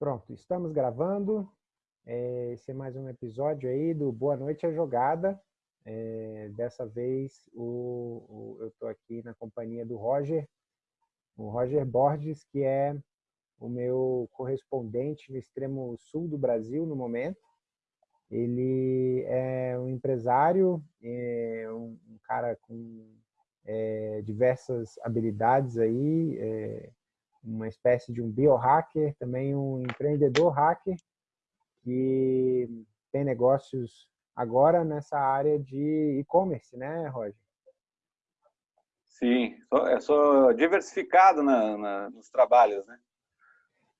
Pronto, estamos gravando. É, esse é mais um episódio aí do Boa Noite a Jogada. É, dessa vez o, o eu estou aqui na companhia do Roger, o Roger Borges, que é o meu correspondente no extremo sul do Brasil no momento. Ele é um empresário, é um, um cara com é, diversas habilidades aí, é, uma espécie de um biohacker, também um empreendedor hacker que tem negócios agora nessa área de e-commerce, né, Roger? Sim, eu sou diversificado na, na, nos trabalhos, né?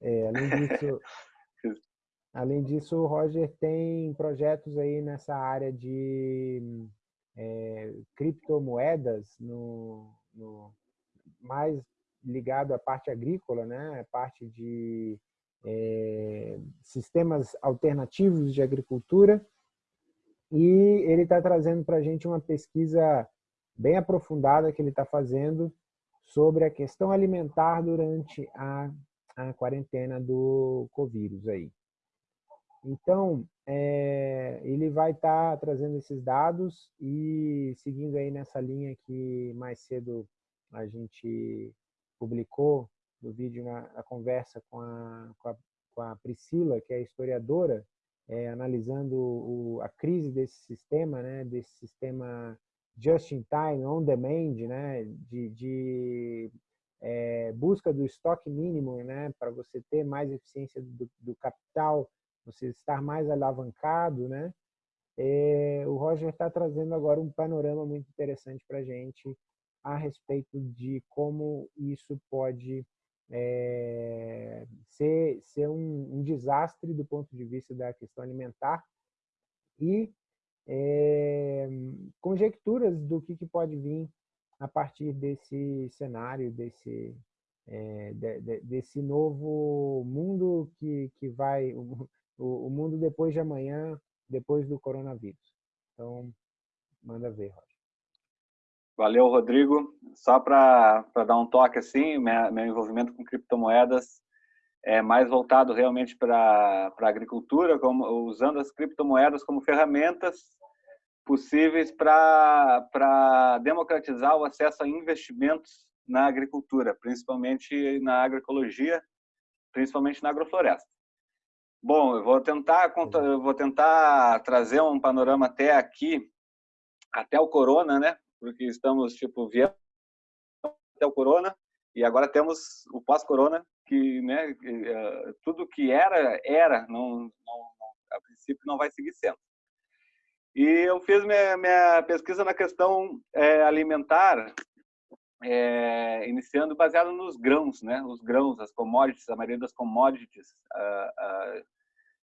É, além disso, além disso, o Roger tem projetos aí nessa área de é, criptomoedas, no, no, mais ligado à parte agrícola, né? parte de é, sistemas alternativos de agricultura, e ele está trazendo para a gente uma pesquisa bem aprofundada que ele está fazendo sobre a questão alimentar durante a, a quarentena do Covid aí. Então, é, ele vai estar tá trazendo esses dados e seguindo aí nessa linha que mais cedo a gente publicou no vídeo na, na conversa com a, com a, com, a, Priscila, que é historiadora, é, analisando o, a crise desse sistema, né, desse sistema just in time, on demand, né, de, de é, busca do estoque mínimo, né, para você ter mais eficiência do, do capital, você estar mais alavancado, né, é, o Roger está trazendo agora um panorama muito interessante para a gente a respeito de como isso pode é, ser, ser um, um, desastre do ponto de vista da questão alimentar e é, conjecturas do que, que, pode vir a partir desse cenário, desse, é, de, de, desse novo mundo que, que vai, o, o mundo depois de amanhã, depois do coronavírus. Então, manda ver, Roger. Valeu, Rodrigo. Só para dar um toque assim, minha, meu envolvimento com criptomoedas é mais voltado realmente para a agricultura, como, usando as criptomoedas como ferramentas possíveis para democratizar o acesso a investimentos na agricultura, principalmente na agroecologia, principalmente na agrofloresta. Bom, eu vou tentar, eu vou tentar trazer um panorama até aqui, até o corona, né? Porque estamos, tipo, viemos até o corona e agora temos o pós-corona, que, né, uh, tudo que era, era, não, não, a princípio não vai seguir sendo. E eu fiz minha, minha pesquisa na questão é, alimentar, é, iniciando baseado nos grãos, né? Os grãos, as commodities, a maioria das commodities,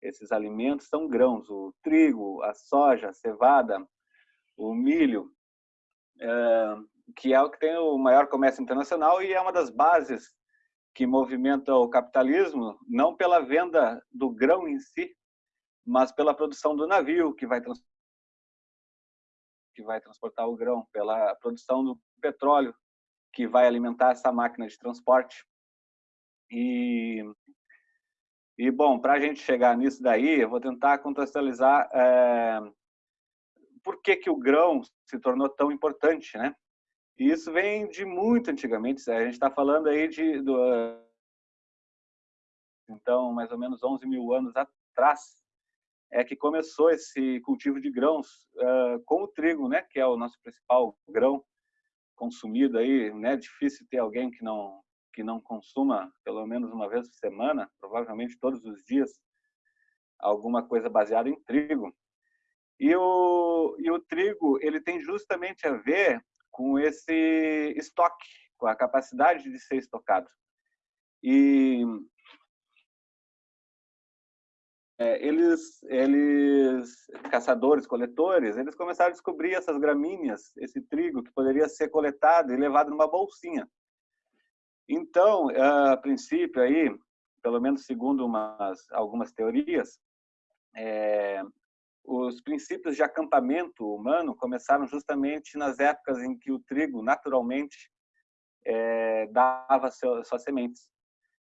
esses alimentos são grãos. O trigo, a soja, a cevada, o milho, que é o que tem o maior comércio internacional e é uma das bases que movimenta o capitalismo, não pela venda do grão em si, mas pela produção do navio que vai, que vai transportar o grão, pela produção do petróleo que vai alimentar essa máquina de transporte. E, e bom, para a gente chegar nisso daí, eu vou tentar contextualizar é, por que, que o grão se tornou tão importante, né? E isso vem de muito antigamente, a gente está falando aí de, do, então, mais ou menos 11 mil anos atrás, é que começou esse cultivo de grãos uh, com o trigo, né? Que é o nosso principal grão consumido aí, né? Difícil ter alguém que não que não consuma pelo menos uma vez por semana, provavelmente todos os dias, alguma coisa baseada em trigo. E o, e o trigo, ele tem justamente a ver com esse estoque, com a capacidade de ser estocado. E é, eles, eles, caçadores, coletores, eles começaram a descobrir essas gramíneas, esse trigo que poderia ser coletado e levado numa bolsinha. Então, a princípio aí, pelo menos segundo umas, algumas teorias, é, os princípios de acampamento humano começaram justamente nas épocas em que o trigo naturalmente é, dava seu, suas sementes.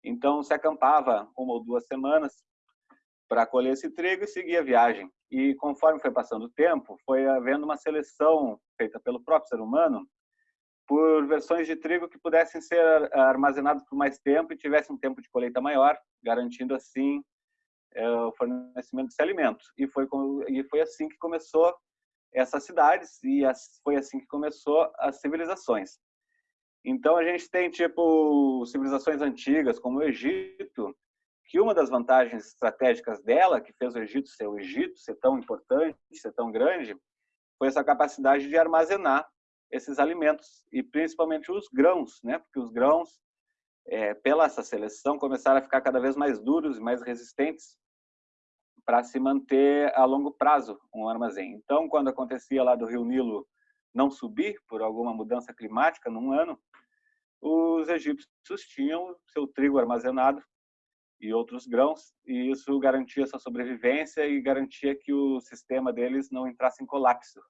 Então, se acampava uma ou duas semanas para colher esse trigo e seguir a viagem. E conforme foi passando o tempo, foi havendo uma seleção feita pelo próprio ser humano por versões de trigo que pudessem ser armazenadas por mais tempo e tivessem um tempo de colheita maior, garantindo assim é, o fornecimento desse alimento. E foi, e foi assim que começou essas cidades e foi assim que começou as civilizações. Então a gente tem tipo civilizações antigas como o Egito, que uma das vantagens estratégicas dela, que fez o Egito ser o Egito, ser tão importante, ser tão grande, foi essa capacidade de armazenar esses alimentos e principalmente os grãos, né? Porque os grãos, é, pela essa seleção, começaram a ficar cada vez mais duros e mais resistentes para se manter a longo prazo um armazém. Então, quando acontecia lá do Rio Nilo não subir por alguma mudança climática num ano, os egípcios tinham seu trigo armazenado e outros grãos, e isso garantia sua sobrevivência e garantia que o sistema deles não entrasse em colapso,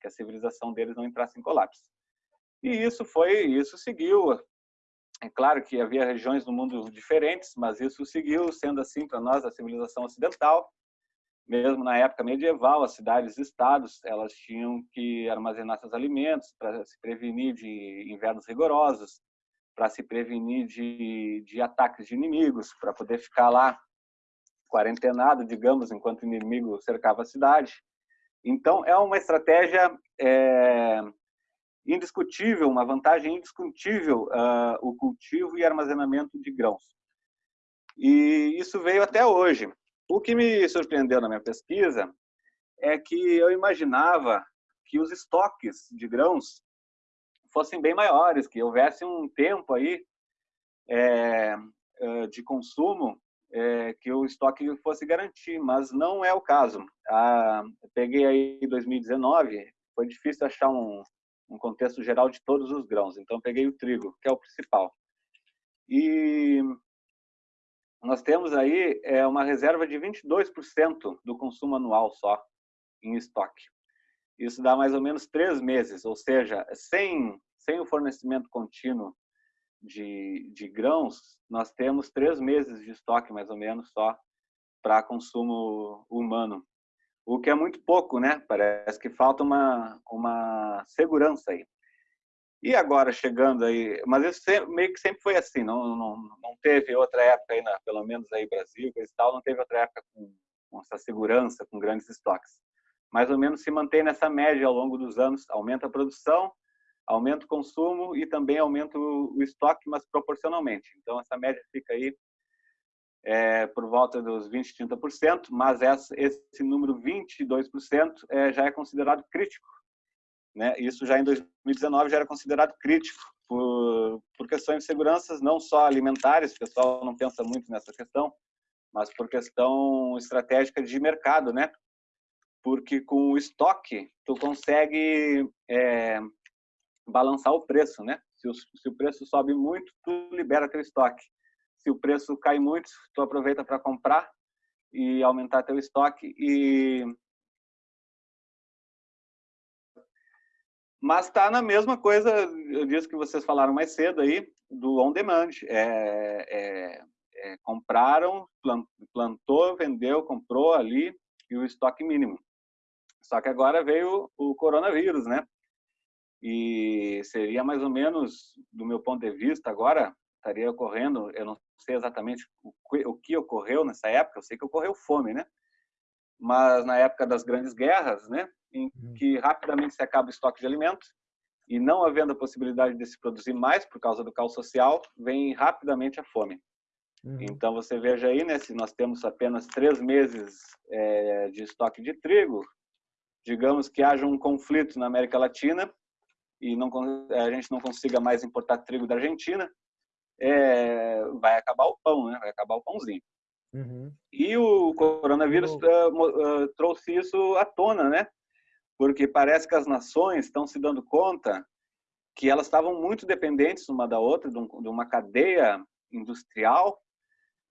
que a civilização deles não entrasse em colapso. E isso foi, isso seguiu. É claro que havia regiões no mundo diferentes, mas isso seguiu sendo assim para nós a civilização ocidental. Mesmo na época medieval, as cidades-estados elas tinham que armazenar seus alimentos para se prevenir de invernos rigorosos, para se prevenir de, de ataques de inimigos, para poder ficar lá quarentenado, digamos, enquanto o inimigo cercava a cidade. Então, é uma estratégia é, indiscutível, uma vantagem indiscutível uh, o cultivo e armazenamento de grãos. E isso veio até hoje. O que me surpreendeu na minha pesquisa é que eu imaginava que os estoques de grãos fossem bem maiores, que houvesse um tempo aí é, de consumo é, que o estoque fosse garantir, mas não é o caso. Ah, peguei aí 2019, foi difícil achar um, um contexto geral de todos os grãos, então peguei o trigo, que é o principal. E nós temos aí é, uma reserva de 22% do consumo anual só em estoque. Isso dá mais ou menos três meses, ou seja, sem, sem o fornecimento contínuo de, de grãos, nós temos três meses de estoque, mais ou menos, só para consumo humano. O que é muito pouco, né? Parece que falta uma, uma segurança aí. E agora chegando aí, mas isso meio que sempre foi assim, não, não, não teve outra época aí, na, pelo menos aí Brasil e tal, não teve outra época com, com essa segurança, com grandes estoques mais ou menos se mantém nessa média ao longo dos anos, aumenta a produção, aumenta o consumo e também aumenta o estoque, mas proporcionalmente. Então, essa média fica aí é, por volta dos 20, 30%, mas essa, esse número 22% é, já é considerado crítico. Né? Isso já em 2019 já era considerado crítico por, por questões de segurança, não só alimentares, o pessoal não pensa muito nessa questão, mas por questão estratégica de mercado, né? porque com o estoque tu consegue é, balançar o preço, né? Se o, se o, preço sobe muito, tu libera teu estoque. Se o preço cai muito, tu aproveita para comprar e aumentar teu estoque e mas está na mesma coisa disso que vocês falaram mais cedo aí do on demand. É, é, é, compraram, plantou, vendeu, comprou ali e o estoque mínimo. Só que agora veio o coronavírus, né? E seria mais ou menos, do meu ponto de vista agora, estaria ocorrendo, eu não sei exatamente o que ocorreu nessa época, eu sei que ocorreu fome, né? Mas na época das grandes guerras, né? Em uhum. que rapidamente se acaba o estoque de alimentos e não havendo a possibilidade de se produzir mais por causa do caos social, vem rapidamente a fome. Uhum. Então você veja aí, né? Se nós temos apenas três meses é, de estoque de trigo, digamos que haja um conflito na América Latina e não, a gente não consiga mais importar trigo da Argentina, é, vai acabar o pão, né? vai acabar o pãozinho. Uhum. E o coronavírus uh, uh, trouxe isso à tona, né? Porque parece que as nações estão se dando conta que elas estavam muito dependentes uma da outra, de, um, de uma cadeia industrial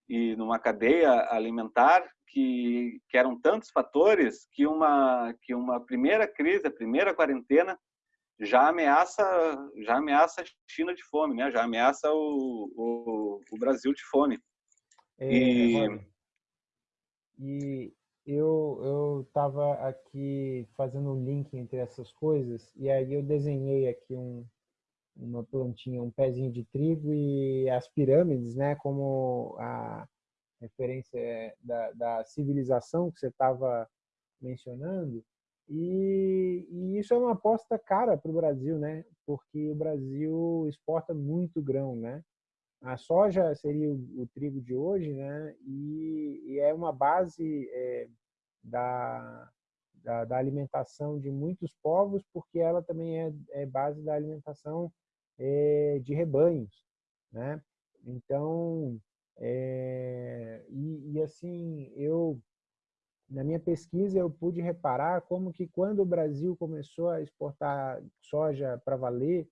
e numa cadeia alimentar que, que eram tantos fatores que uma que uma primeira crise, a primeira quarentena já ameaça, já ameaça a China de fome, né? Já ameaça o, o, o Brasil de fome. É, e... e eu eu estava aqui fazendo um link entre essas coisas e aí eu desenhei aqui um uma plantinha, um pezinho de trigo e as pirâmides, né, como a referência da, da civilização que você estava mencionando. E, e, isso é uma aposta cara para o Brasil, né? Porque o Brasil exporta muito grão, né? A soja seria o, o trigo de hoje, né? E, e é uma base é, da, da, da, alimentação de muitos povos, porque ela também é, é base da alimentação é, de rebanhos, né? Então, é, e, e, assim, eu, na minha pesquisa, eu pude reparar como que quando o Brasil começou a exportar soja para valer,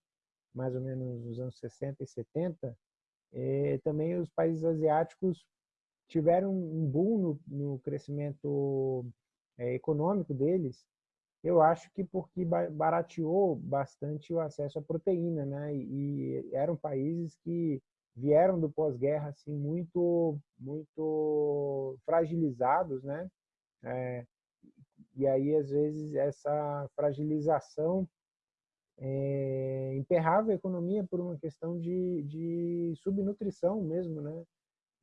mais ou menos nos anos 60 e 70, é, também os países asiáticos tiveram um boom no, no crescimento é, econômico deles, eu acho que porque barateou bastante o acesso à proteína, né? E eram países que vieram do pós-guerra assim muito muito fragilizados, né? É, e aí às vezes essa fragilização é, emperrava a economia por uma questão de, de subnutrição mesmo, né?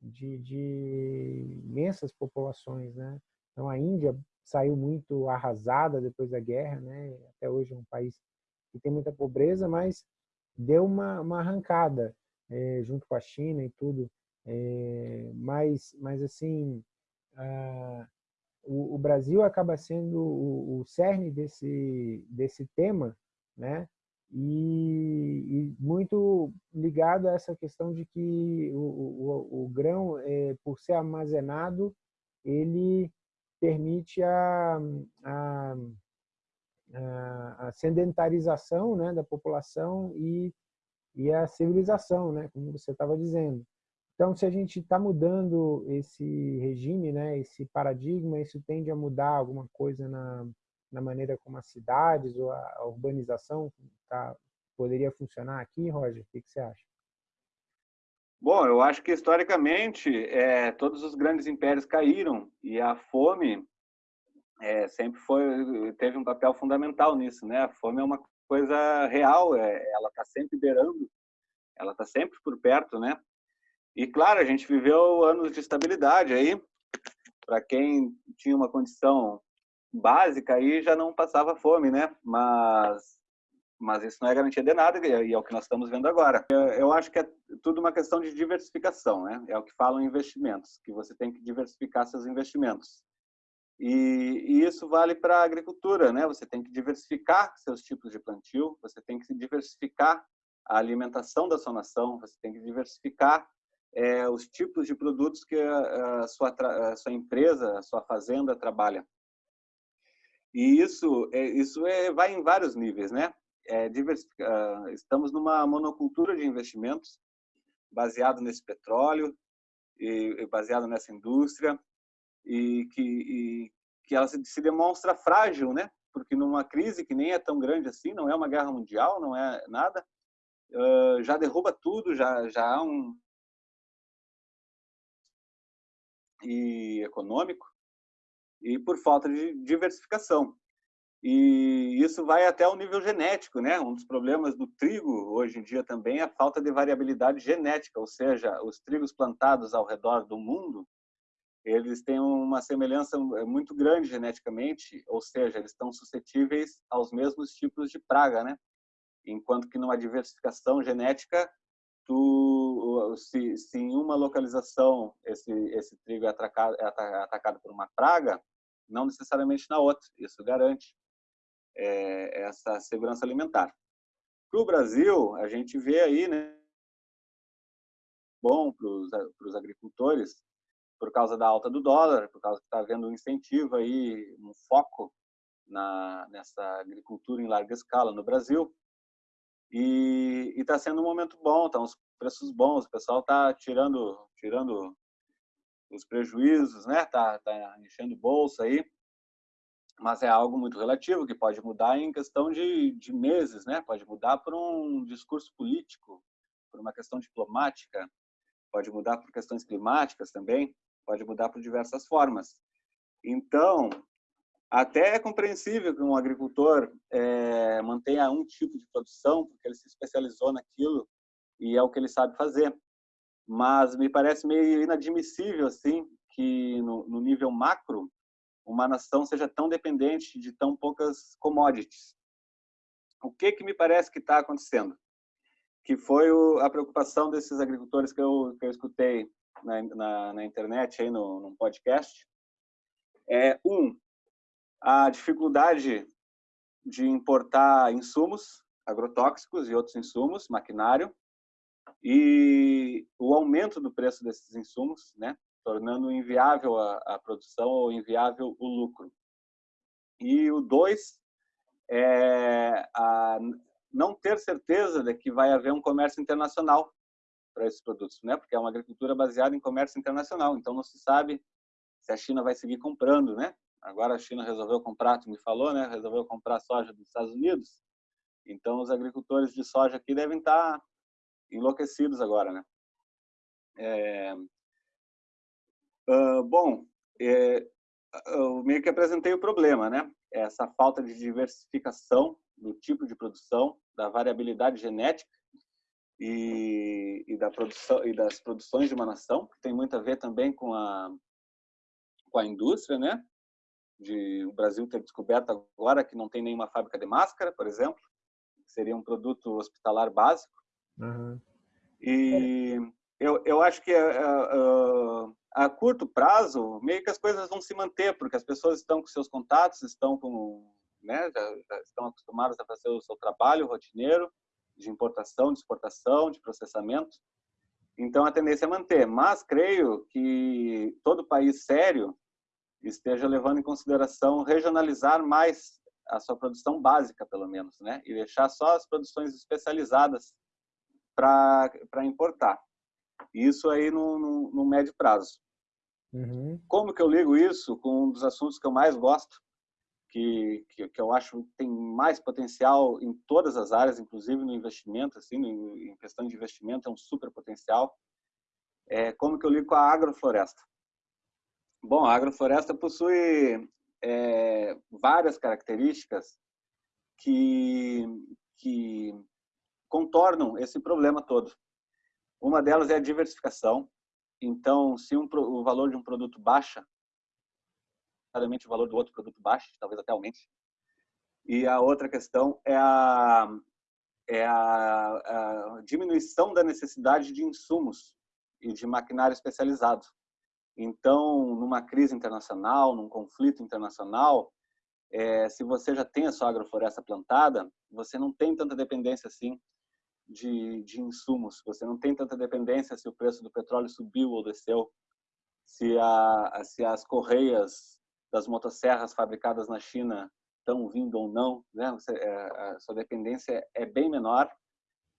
De, de imensas populações, né? Então a Índia saiu muito arrasada depois da guerra, né? Até hoje é um país que tem muita pobreza, mas deu uma, uma arrancada é, junto com a China e tudo. É, mas, mas assim, a, o, o, Brasil acaba sendo o, o, cerne desse, desse tema, né? E, e, muito ligado a essa questão de que o, o, grão, é, por ser armazenado, ele permite a, a, a sedentarização né, da população e e a civilização, né, como você estava dizendo. Então, se a gente está mudando esse regime, né, esse paradigma, isso tende a mudar alguma coisa na, na maneira como as cidades ou a, urbanização tá, poderia funcionar aqui, Roger? O que, que, você acha? Bom, eu acho que historicamente é, todos os grandes impérios caíram e a fome é, sempre foi teve um papel fundamental nisso, né? A fome é uma coisa real, é, ela está sempre beirando, ela está sempre por perto, né? E claro, a gente viveu anos de estabilidade aí, para quem tinha uma condição básica aí já não passava fome, né? Mas mas isso não é garantia de nada e é o que nós estamos vendo agora. Eu acho que é tudo uma questão de diversificação, né? É o que falam investimentos, que você tem que diversificar seus investimentos. E, e isso vale para a agricultura, né? Você tem que diversificar seus tipos de plantio, você tem que diversificar a alimentação da sua nação, você tem que diversificar é, os tipos de produtos que a, a, sua, a sua empresa, a sua fazenda trabalha. E isso, é, isso é, vai em vários níveis, né? É, estamos numa monocultura de investimentos baseado nesse petróleo e baseado nessa indústria e que, e que ela se, se demonstra frágil, né? Porque numa crise que nem é tão grande assim, não é uma guerra mundial, não é nada, uh, já derruba tudo, já já há um e econômico e por falta de diversificação. E isso vai até o nível genético, né? Um dos problemas do trigo hoje em dia também é a falta de variabilidade genética, ou seja, os trigos plantados ao redor do mundo eles têm uma semelhança muito grande geneticamente, ou seja, eles estão suscetíveis aos mesmos tipos de praga, né? Enquanto que numa diversificação genética, tu, se, se em uma localização esse, esse trigo é atacado, é atacado por uma praga, não necessariamente na outra. Isso garante é, essa segurança alimentar. Para o Brasil, a gente vê aí, né, bom para os agricultores, por causa da alta do dólar, por causa que está havendo um incentivo aí, um foco na, nessa agricultura em larga escala no Brasil. E está sendo um momento bom, estão tá uns preços bons, o pessoal está tirando, tirando os prejuízos, né? Tá, tá enchendo bolsa aí. mas é algo muito relativo, que pode mudar em questão de, de meses, né? Pode mudar por um discurso político, por uma questão diplomática, pode mudar por questões climáticas também, pode mudar por diversas formas. Então, até é compreensível que um agricultor é, mantenha um tipo de produção, porque ele se especializou naquilo e é o que ele sabe fazer. Mas me parece meio inadmissível, assim, que no, no nível macro, uma nação seja tão dependente de tão poucas commodities. O que que me parece que está acontecendo? Que foi o, a preocupação desses agricultores que eu, que eu escutei na, na, na internet, aí no, num podcast. É, um, a dificuldade de importar insumos agrotóxicos e outros insumos, maquinário, e o aumento do preço desses insumos, né? tornando inviável a, a produção ou inviável o lucro. E o dois é a não ter certeza de que vai haver um comércio internacional para esses produtos, né? Porque é uma agricultura baseada em comércio internacional, então não se sabe se a China vai seguir comprando, né? Agora a China resolveu comprar, tu me falou, né? Resolveu comprar soja dos Estados Unidos. Então os agricultores de soja aqui devem estar enlouquecidos agora, né? É, Uh, bom, é, eu meio que apresentei o problema, né? Essa falta de diversificação do tipo de produção, da variabilidade genética e, e da produção e das produções de uma nação, que tem muito a ver também com a com a indústria, né? De o Brasil ter descoberto agora que não tem nenhuma fábrica de máscara, por exemplo, seria um produto hospitalar básico. Uhum. E eu, eu acho que uh, uh, a curto prazo, meio que as coisas vão se manter, porque as pessoas estão com seus contatos, estão com, né, já, já estão acostumadas a fazer o seu trabalho rotineiro de importação, de exportação, de processamento. Então a tendência é manter, mas creio que todo país sério esteja levando em consideração regionalizar mais a sua produção básica, pelo menos, né, e deixar só as produções especializadas para importar. Isso aí no, no, no médio prazo. Uhum. Como que eu ligo isso com um dos assuntos que eu mais gosto, que, que, que, eu acho tem mais potencial em todas as áreas, inclusive no investimento, assim, no, em questão de investimento é um super potencial. É, como que eu ligo com a agrofloresta? Bom, a agrofloresta possui é, várias características que, que contornam esse problema todo. Uma delas é a diversificação. Então, se um, o valor de um produto baixa, claramente o valor do outro produto baixa, talvez até aumente. E a outra questão é a, é a, a diminuição da necessidade de insumos e de maquinário especializado. Então, numa crise internacional, num conflito internacional, é, se você já tem a sua agrofloresta plantada, você não tem tanta dependência assim de, de insumos. Você não tem tanta dependência se o preço do petróleo subiu ou desceu, se, a, se as correias das motosserras fabricadas na China estão vindo ou não. Né? Você, é, a sua dependência é bem menor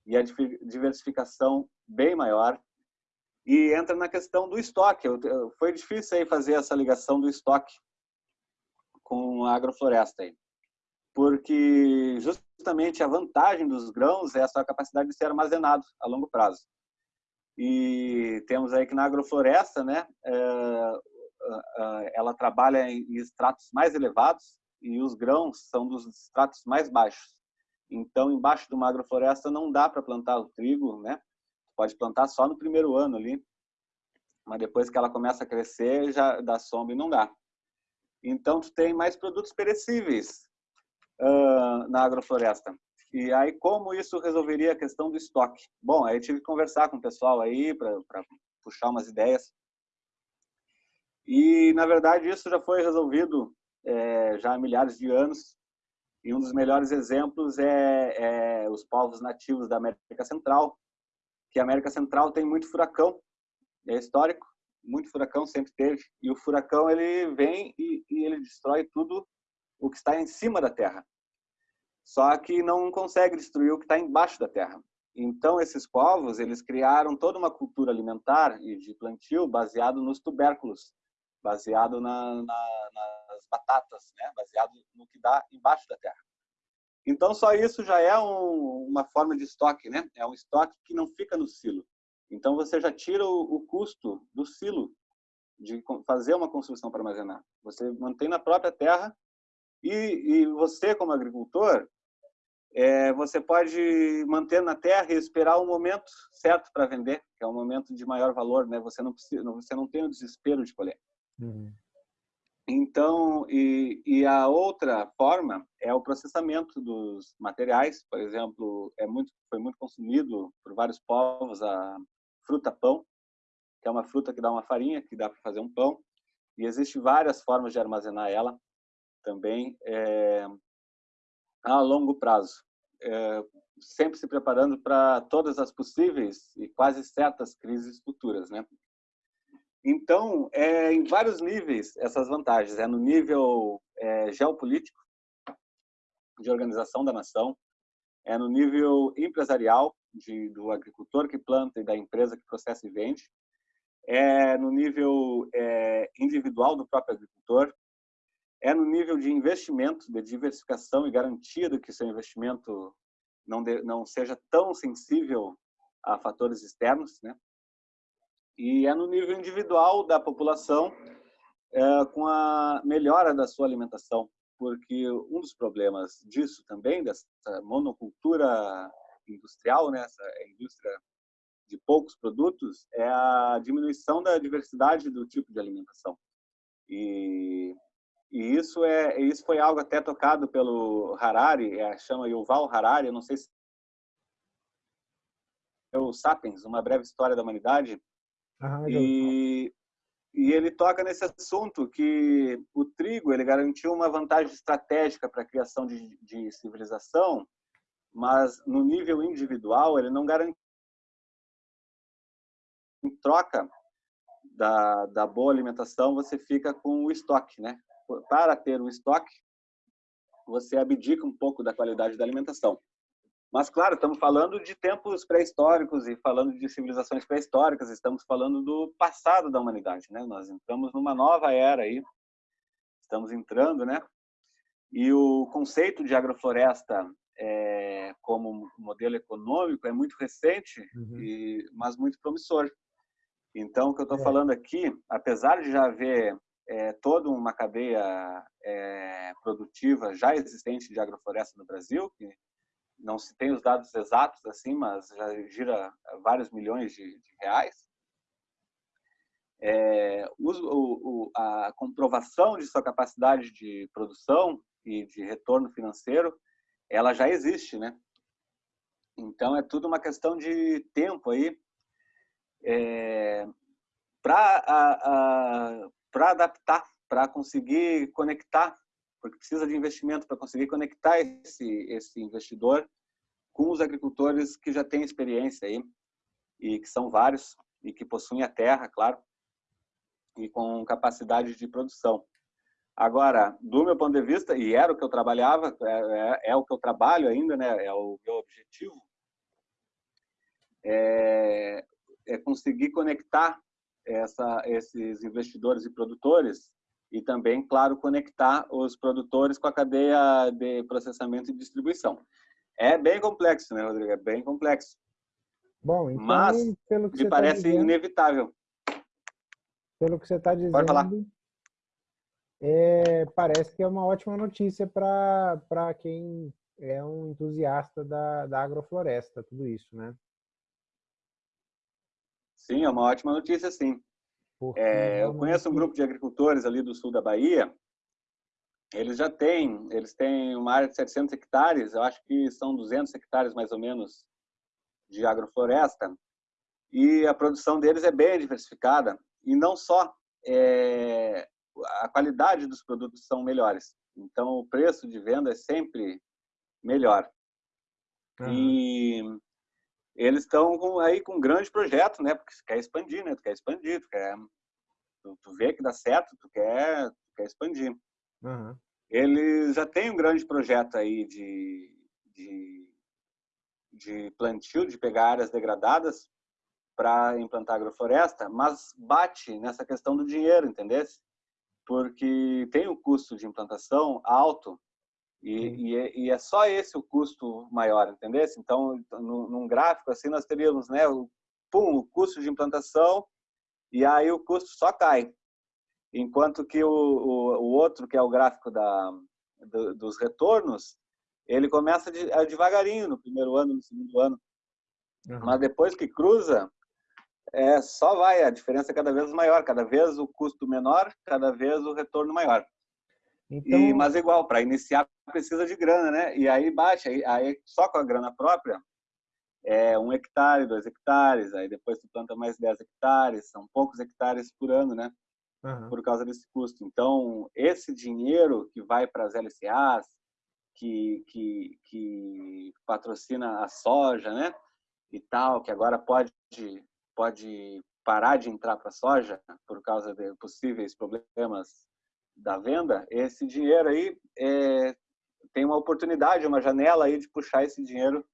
e a diversificação bem maior. E entra na questão do estoque. Foi difícil aí fazer essa ligação do estoque com a agrofloresta. Aí porque justamente a vantagem dos grãos é a sua capacidade de ser armazenado a longo prazo. E temos aí que na agrofloresta, né, é, ela trabalha em estratos mais elevados e os grãos são dos estratos mais baixos. Então, embaixo de uma agrofloresta não dá para plantar o trigo, né? Pode plantar só no primeiro ano ali, mas depois que ela começa a crescer, já dá sombra e não dá. Então, tu tem mais produtos perecíveis, uh, na agrofloresta. E aí, como isso resolveria a questão do estoque? Bom, aí tive que conversar com o pessoal aí para puxar umas ideias. E, na verdade, isso já foi resolvido é, já há milhares de anos. E um dos melhores exemplos é, é os povos nativos da América Central, que a América Central tem muito furacão, é histórico, muito furacão sempre teve. E o furacão ele vem e, e ele destrói tudo o que está em cima da terra. Só que não consegue destruir o que está embaixo da terra. Então, esses povos, eles criaram toda uma cultura alimentar e de plantio baseado nos tubérculos, baseado na, na, nas batatas, né? baseado no que dá embaixo da terra. Então, só isso já é um, uma forma de estoque, né? É um estoque que não fica no silo. Então, você já tira o, o custo do silo de fazer uma construção para armazenar. Você mantém na própria terra e, e você, como agricultor, é, você pode manter na terra e esperar o momento certo para vender, que é um momento de maior valor, né? Você não precisa, você não tem o desespero de colher. Uhum. Então, e, e, a outra forma é o processamento dos materiais. Por exemplo, é muito, foi muito consumido por vários povos a fruta pão, que é uma fruta que dá uma farinha, que dá para fazer um pão. E existem várias formas de armazenar ela também é, a longo prazo. É, sempre se preparando para todas as possíveis e quase certas crises futuras, né? Então, é em vários níveis essas vantagens. É no nível é, geopolítico, de organização da nação, é no nível empresarial, de, do agricultor que planta e da empresa que processa e vende, é no nível é, individual do próprio agricultor, é no nível de investimento, de diversificação e garantia de que seu investimento não, de, não seja tão sensível a fatores externos, né? e é no nível individual da população é, com a melhora da sua alimentação, porque um dos problemas disso também, dessa monocultura industrial, né, essa indústria de poucos produtos, é a diminuição da diversidade do tipo de alimentação. E, e isso é isso foi algo até tocado pelo Harari, é, chama Yuval Harari, não sei se é o Sapiens, uma breve história da humanidade, ah, e, e ele toca nesse assunto que o trigo ele garantiu uma vantagem estratégica para a criação de, de civilização, mas no nível individual ele não garantiu em troca da, da boa alimentação você fica com o estoque, né? Para ter o estoque você abdica um pouco da qualidade da alimentação. Mas, claro, estamos falando de tempos pré-históricos e falando de civilizações pré-históricas, estamos falando do passado da humanidade, né? Nós entramos numa nova era aí, estamos entrando, né? E o conceito de agrofloresta é, como modelo econômico é muito recente, uhum. e, mas muito promissor. Então, o que eu estou é. falando aqui, apesar de já haver é, toda uma cadeia é, produtiva já existente de agrofloresta no Brasil, que não se tem os dados exatos assim, mas já gira vários milhões de, de reais. É, o, o, a comprovação de sua capacidade de produção e de retorno financeiro, ela já existe, né? Então é tudo uma questão de tempo aí é, para adaptar, para conseguir conectar porque precisa de investimento para conseguir conectar esse, esse investidor com os agricultores que já têm experiência aí, e que são vários, e que possuem a terra, claro, e com capacidade de produção. Agora, do meu ponto de vista, e era o que eu trabalhava, é, é, é o que eu trabalho ainda, né, é o meu objetivo, é, é conseguir conectar essa, esses investidores e produtores e também, claro, conectar os produtores com a cadeia de processamento e distribuição. É bem complexo, né, Rodrigo? É bem complexo. Bom, então, Mas pelo que me tá parece tá dizendo, inevitável. Pelo que você está dizendo, Pode falar. É, parece que é uma ótima notícia para quem é um entusiasta da, da agrofloresta, tudo isso, né? Sim, é uma ótima notícia, sim. É, eu conheço um grupo de agricultores ali do sul da Bahia. Eles já têm, eles têm uma área de 700 hectares, eu acho que são 200 hectares mais ou menos de agrofloresta. E a produção deles é bem diversificada. E não só, é, a qualidade dos produtos são melhores. Então, o preço de venda é sempre melhor. Uhum. E eles estão aí com um grande projeto, né? Porque você quer expandir, né? Tu quer expandir, tu quer... Tu, tu vê que dá certo, tu quer, tu quer expandir. Uhum. Eles já têm um grande projeto aí de, de, de plantio, de pegar áreas degradadas para implantar agrofloresta, mas bate nessa questão do dinheiro, entendeu? porque tem um custo de implantação alto e, e, é, e, é, só esse o custo maior, entendeu? Então, no, num gráfico assim, nós teríamos né, o, pum, o custo de implantação e aí o custo só cai. Enquanto que o, o, o outro, que é o gráfico da, do, dos retornos, ele começa de, devagarinho no primeiro ano, no segundo ano. Uhum. Mas depois que cruza, é, só vai, a diferença é cada vez maior, cada vez o custo menor, cada vez o retorno maior. Então... E, mas igual, para iniciar precisa de grana, né? E aí baixa, aí, aí, só com a grana própria, é um hectare, dois hectares, aí depois tu planta mais 10 hectares, são poucos hectares por ano, né? Uhum. Por causa desse custo. Então, esse dinheiro que vai para as LCAs, que, que, que patrocina a soja, né? E tal, que agora pode pode parar de entrar para a soja por causa de possíveis problemas da venda, esse dinheiro aí é, tem uma oportunidade, uma janela aí de puxar esse dinheiro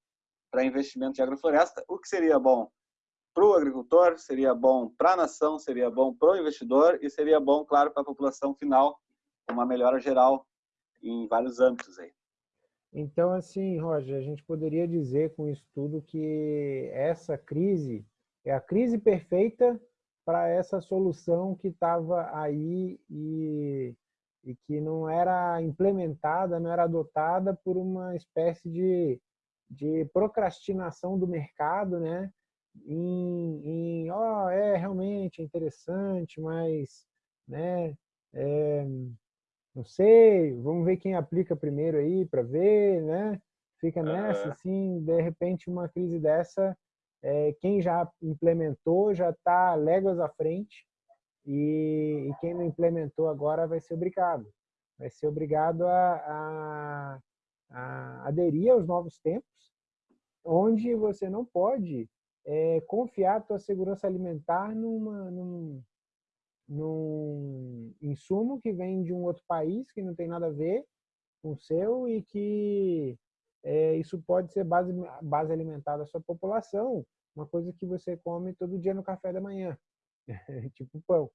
para investimento de agrofloresta, o que seria bom para o agricultor, seria bom para a nação, seria bom para o investidor e seria bom, claro, para a população final, uma melhora geral em vários âmbitos aí. Então, assim, Roger, a gente poderia dizer com isso tudo que essa crise é a crise perfeita para essa solução que estava aí e, e que não era implementada, não era adotada por uma espécie de, de procrastinação do mercado, né? Em, em oh, é realmente interessante, mas, né? É, não sei, vamos ver quem aplica primeiro aí para ver, né? Fica nessa, assim, de repente uma crise dessa é, quem já implementou já está léguas à frente e, e, quem não implementou agora vai ser obrigado. Vai ser obrigado a, a, a aderir aos novos tempos, onde você não pode é, confiar a tua segurança alimentar numa, num, num insumo que vem de um outro país que não tem nada a ver com o seu e que é, isso pode ser base, base alimentar da sua população, uma coisa que você come todo dia no café da manhã, tipo pão.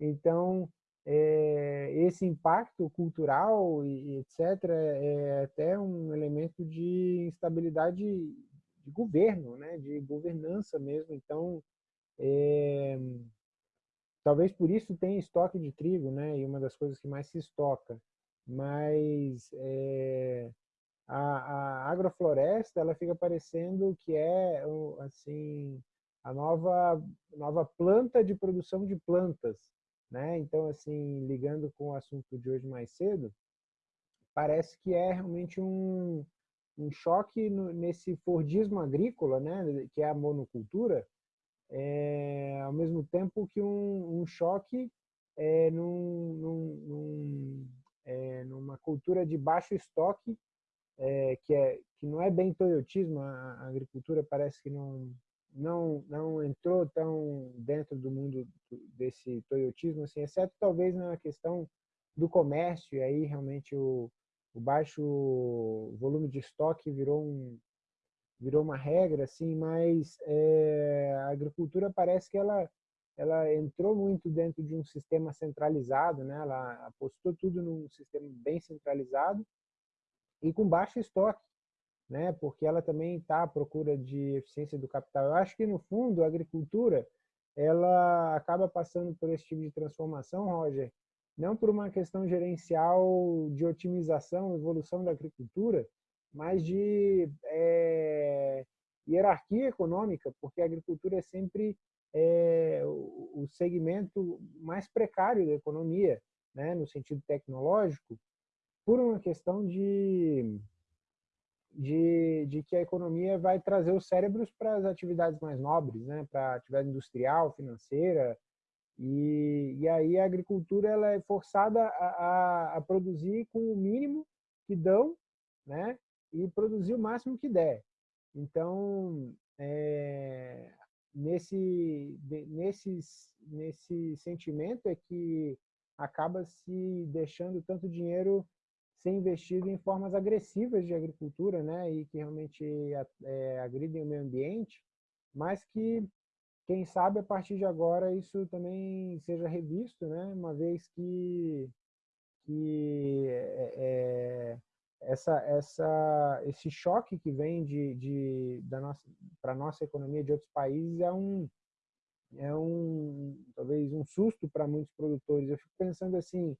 Então, é, esse impacto cultural e, etc. é até um elemento de instabilidade de governo, né, de governança mesmo. Então, é, talvez por isso tenha estoque de trigo, né, e uma das coisas que mais se estoca. Mas é, a, a agrofloresta ela fica parecendo que é assim a nova nova planta de produção de plantas, né? Então assim ligando com o assunto de hoje mais cedo, parece que é realmente um, um choque no, nesse Fordismo agrícola, né? Que é a monocultura, é, ao mesmo tempo que um, um choque é, num, num, num, é, numa cultura de baixo estoque é, que, é, que não é bem toyotismo, a, agricultura parece que não, não, não entrou tão dentro do mundo desse toyotismo, assim, exceto talvez na questão do comércio, e aí realmente o, o baixo volume de estoque virou, um, virou uma regra, assim, mas é, a agricultura parece que ela ela entrou muito dentro de um sistema centralizado, né? Ela apostou tudo num sistema bem centralizado e com baixo estoque, né? porque ela também está à procura de eficiência do capital. Eu acho que, no fundo, a agricultura ela acaba passando por esse tipo de transformação, Roger, não por uma questão gerencial de otimização, evolução da agricultura, mas de é, hierarquia econômica, porque a agricultura é sempre é, o segmento mais precário da economia, né, no sentido tecnológico, por uma questão de, de, de, que a economia vai trazer os cérebros para as atividades mais nobres, né? para a atividade industrial, financeira, e, e aí a agricultura ela é forçada a, a, a, produzir com o mínimo que dão, né? E produzir o máximo que der. Então, é, nesse, nesse, nesse sentimento é que acaba se deixando tanto dinheiro ser investido em formas agressivas de agricultura, né, e que realmente é, agridem o meio ambiente, mas que quem sabe a partir de agora isso também seja revisto, né? uma vez que, que é, é essa, essa, esse choque que vem de, de, da nossa, para a nossa economia de outros países é um, é um talvez um susto para muitos produtores. Eu fico pensando assim,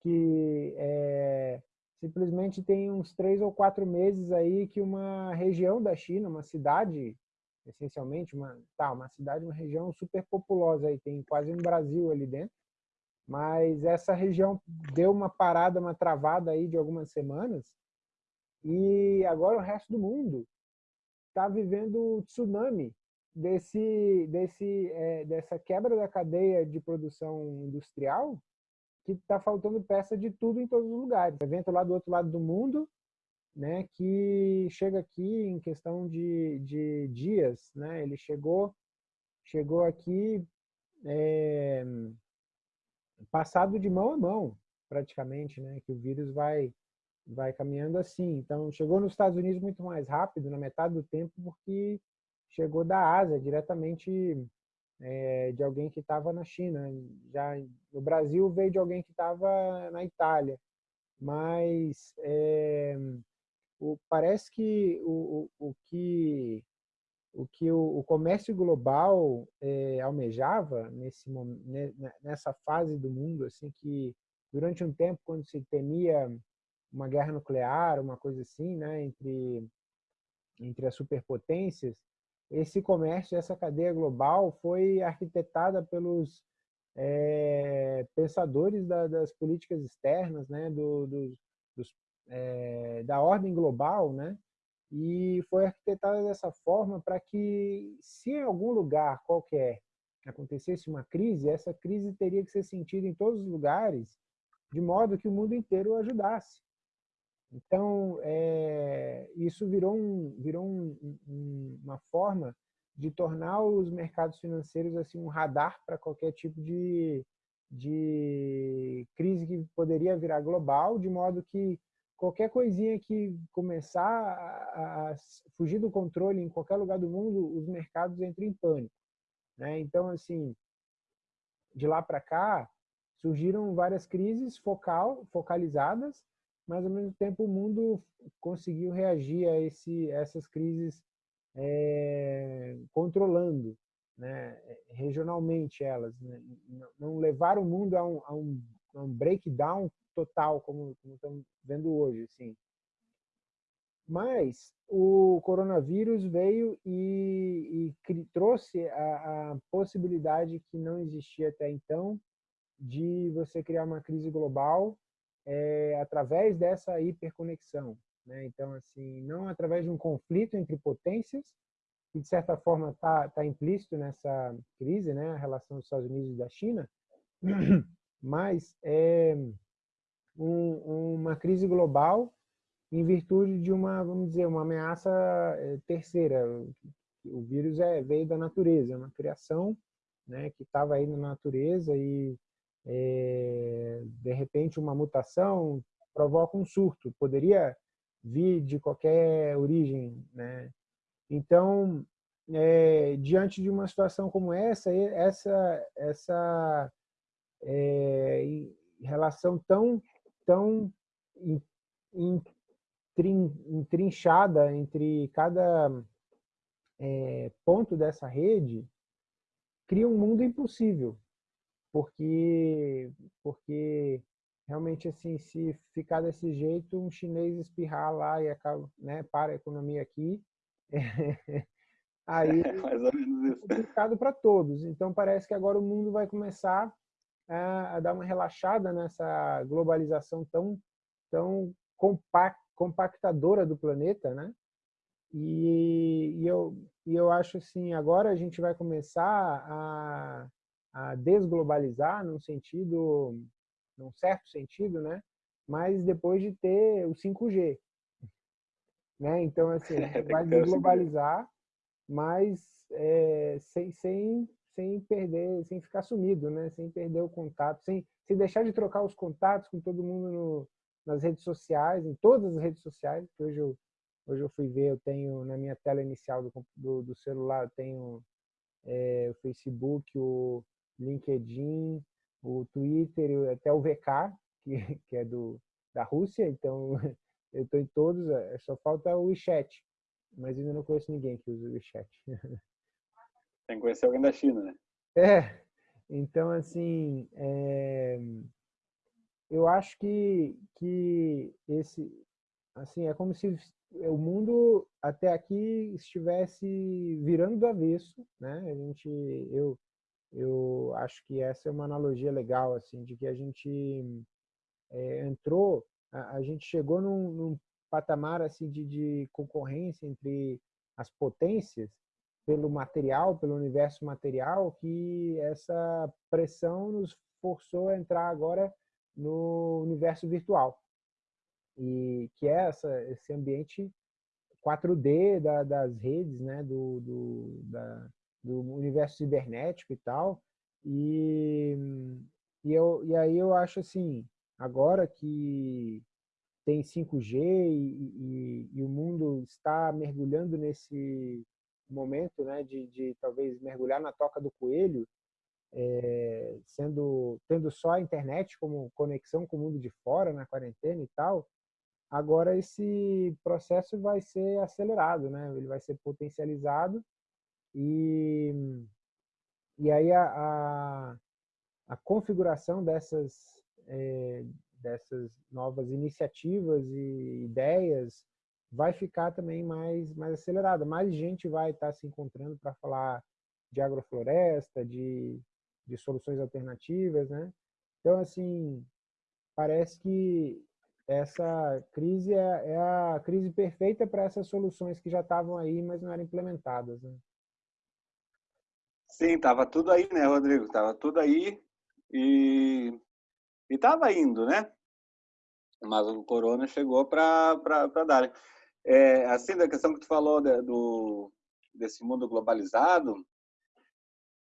que é, simplesmente tem uns três ou quatro meses aí que uma região da China, uma cidade, essencialmente, uma, tá, uma cidade, uma região super populosa aí, tem quase um Brasil ali dentro, mas essa região deu uma parada, uma travada aí de algumas semanas, e agora o resto do mundo está vivendo o tsunami desse, desse, é, dessa quebra da cadeia de produção industrial que está faltando peça de tudo em todos os lugares. Evento lá do outro lado do mundo, né, que chega aqui em questão de, de dias, né, ele chegou, chegou aqui é, passado de mão a mão, praticamente, né, que o vírus vai, vai caminhando assim. Então, chegou nos Estados Unidos muito mais rápido, na metade do tempo, porque chegou da Ásia, diretamente é, de alguém que estava na China. Já no Brasil veio de alguém que estava na Itália. Mas é, o, parece que o, o, o, que o que o, comércio global é, almejava nesse nessa fase do mundo assim que durante um tempo quando se temia uma guerra nuclear uma coisa assim né entre entre as superpotências esse comércio, essa cadeia global foi arquitetada pelos é, pensadores da, das políticas externas, né, do, do, dos, é, da ordem global, né, e foi arquitetada dessa forma para que, se em algum lugar qualquer acontecesse uma crise, essa crise teria que ser sentida em todos os lugares, de modo que o mundo inteiro ajudasse. Então, é, isso virou, um, virou um, um, uma forma de tornar os mercados financeiros assim um radar para qualquer tipo de, de crise que poderia virar global, de modo que qualquer coisinha que começar a, a fugir do controle em qualquer lugar do mundo, os mercados entram em pânico. Né? Então, assim, de lá para cá, surgiram várias crises focal, focalizadas, mas ao mesmo tempo o mundo conseguiu reagir a esse, essas crises é, controlando né, regionalmente elas, né, não levar o mundo a um, a um, a um breakdown total como, como, estamos vendo hoje. Assim. Mas o coronavírus veio e, e trouxe a, a possibilidade que não existia até então de você criar uma crise global é, através dessa hiperconexão. Né? Então, assim, não através de um conflito entre potências, que de certa forma está tá implícito nessa crise, né? a relação dos Estados Unidos e da China, mas é um, uma crise global em virtude de uma, vamos dizer, uma ameaça é, terceira. O vírus é, veio da natureza, é uma criação né, que estava aí na natureza e é, de repente uma mutação provoca um surto, poderia vir de qualquer origem, né? Então, é, diante de uma situação como essa, essa, essa é, relação tão, tão entrinchada entre cada é, ponto dessa rede, cria um mundo impossível, porque porque realmente assim se ficar desse jeito um chinês espirrar lá e acaba né para a economia aqui aí é mais ou menos isso. complicado para todos então parece que agora o mundo vai começar a, a dar uma relaxada nessa globalização tão tão compact, compactadora do planeta né e, e eu e eu acho assim agora a gente vai começar a a desglobalizar num sentido, num certo sentido, né? Mas depois de ter o 5G, né? Então assim, vai desglobalizar, mas é, sem, sem sem perder, sem ficar sumido, né? Sem perder o contato, sem, sem deixar de trocar os contatos com todo mundo no, nas redes sociais, em todas as redes sociais. Que hoje eu hoje eu fui ver, eu tenho na minha tela inicial do, do, do celular, eu tenho é, o Facebook, o LinkedIn, o Twitter, até o VK, que, que é do, da Rússia, então eu estou em todos, é, só falta o WeChat, mas ainda não conheço ninguém que use o WeChat. Tem que conhecer alguém da China, né? É, então assim, é, eu acho que, que esse, assim, é como se o mundo até aqui estivesse virando do avesso, né? A gente, eu, eu acho que essa é uma analogia legal, assim, de que a gente é, entrou, a, a, gente chegou num, num patamar assim de, de concorrência entre as potências pelo material, pelo universo material, que essa pressão nos forçou a entrar agora no universo virtual. E que é essa, esse ambiente 4D da, das redes, né, do, do, da, do universo cibernético e tal. E, e, eu, e aí eu acho assim, agora que tem 5G e, e, e, o mundo está mergulhando nesse momento né, de, de talvez mergulhar na toca do coelho, é, sendo tendo só a internet como conexão com o mundo de fora na quarentena e tal, agora esse processo vai ser acelerado, né? Ele vai ser potencializado e e aí a, a, a configuração dessas é, dessas novas iniciativas e ideias vai ficar também mais mais acelerada. Mais gente vai estar se encontrando para falar de agrofloresta, de de soluções alternativas, né? Então, assim, parece que essa crise é, é a crise perfeita para essas soluções que já estavam aí, mas não eram implementadas, né? Sim, estava tudo aí, né, Rodrigo? Estava tudo aí e estava indo, né? Mas o corona chegou para dar. É, assim, da questão que tu falou de, do, desse mundo globalizado,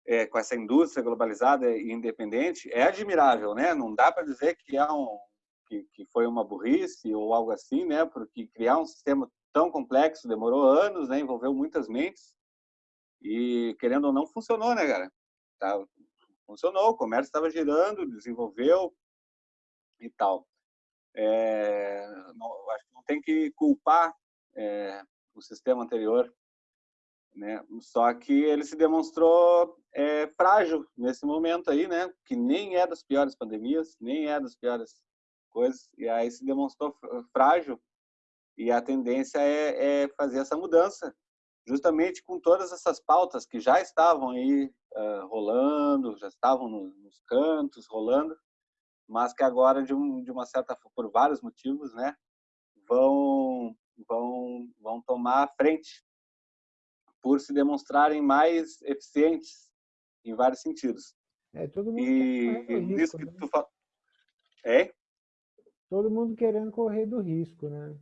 é, com essa indústria globalizada e independente, é admirável, né? Não dá para dizer que é um que, que foi uma burrice ou algo assim, né? Porque criar um sistema tão complexo demorou anos, né? Envolveu muitas mentes e querendo ou não funcionou, né, cara? Tá, funcionou, o comércio estava girando, desenvolveu e tal. É, não, acho que não tem que culpar é, o sistema anterior né? Só que ele se demonstrou é, frágil nesse momento aí, né? Que nem é das piores pandemias, nem é das piores coisas, e aí se demonstrou frágil. E a tendência é, é fazer essa mudança, justamente com todas essas pautas que já estavam aí uh, rolando, já estavam no, nos cantos rolando, mas que agora de, um, de uma certa por vários motivos, né? Vão vão vão tomar a frente por se demonstrarem mais eficientes em vários sentidos. É, todo mundo e risco, que né? tu fala... É? Todo mundo querendo correr do risco, né?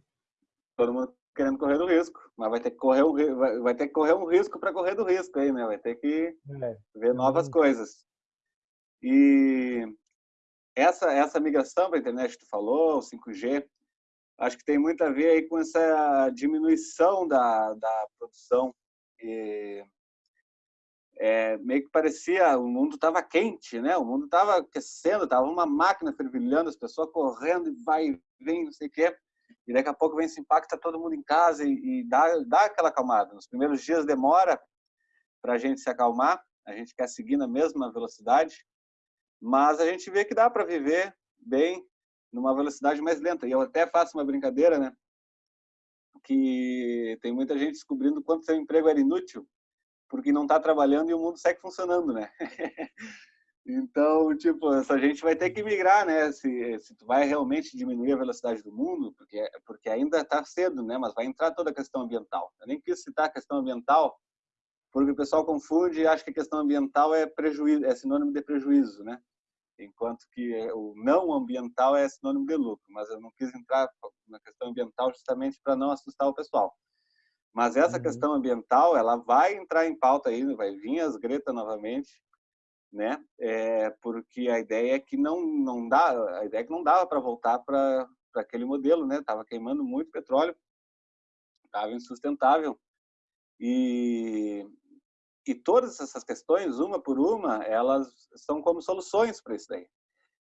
Todo mundo querendo correr do risco, mas vai ter que correr um, vai, vai ter que correr um risco para correr do risco aí, né? Vai ter que é. ver novas é. coisas. E essa essa migração para a internet que tu falou, o 5G, acho que tem muito a ver aí com essa diminuição da, da produção e, é, meio que parecia o mundo estava quente, né? O mundo estava aquecendo, estava uma máquina fervilhando, as pessoas correndo e vai e vem, não sei o quê. E daqui a pouco vem esse impacto, tá todo mundo em casa e, e dá, dá aquela acalmada. Nos primeiros dias demora para a gente se acalmar, a gente quer seguir na mesma velocidade, mas a gente vê que dá para viver bem numa velocidade mais lenta. E eu até faço uma brincadeira, né? que tem muita gente descobrindo quanto seu emprego era inútil porque não está trabalhando e o mundo segue funcionando, né? então, tipo, essa gente vai ter que migrar, né? Se, se tu vai realmente diminuir a velocidade do mundo, porque, porque ainda está cedo, né? Mas vai entrar toda a questão ambiental. Eu nem quis citar a questão ambiental, porque o pessoal confunde e acha que a questão ambiental é prejuízo, é sinônimo de prejuízo, né? enquanto que o não ambiental é sinônimo de lucro, mas eu não quis entrar na questão ambiental justamente para não assustar o pessoal. Mas essa uhum. questão ambiental, ela vai entrar em pauta aí, vai vir as Greta novamente, né? É, porque a ideia é que não não dá, a ideia é que não dava para voltar para aquele modelo, né? Tava queimando muito petróleo, tava insustentável. E e todas essas questões, uma por uma, elas são como soluções para isso daí.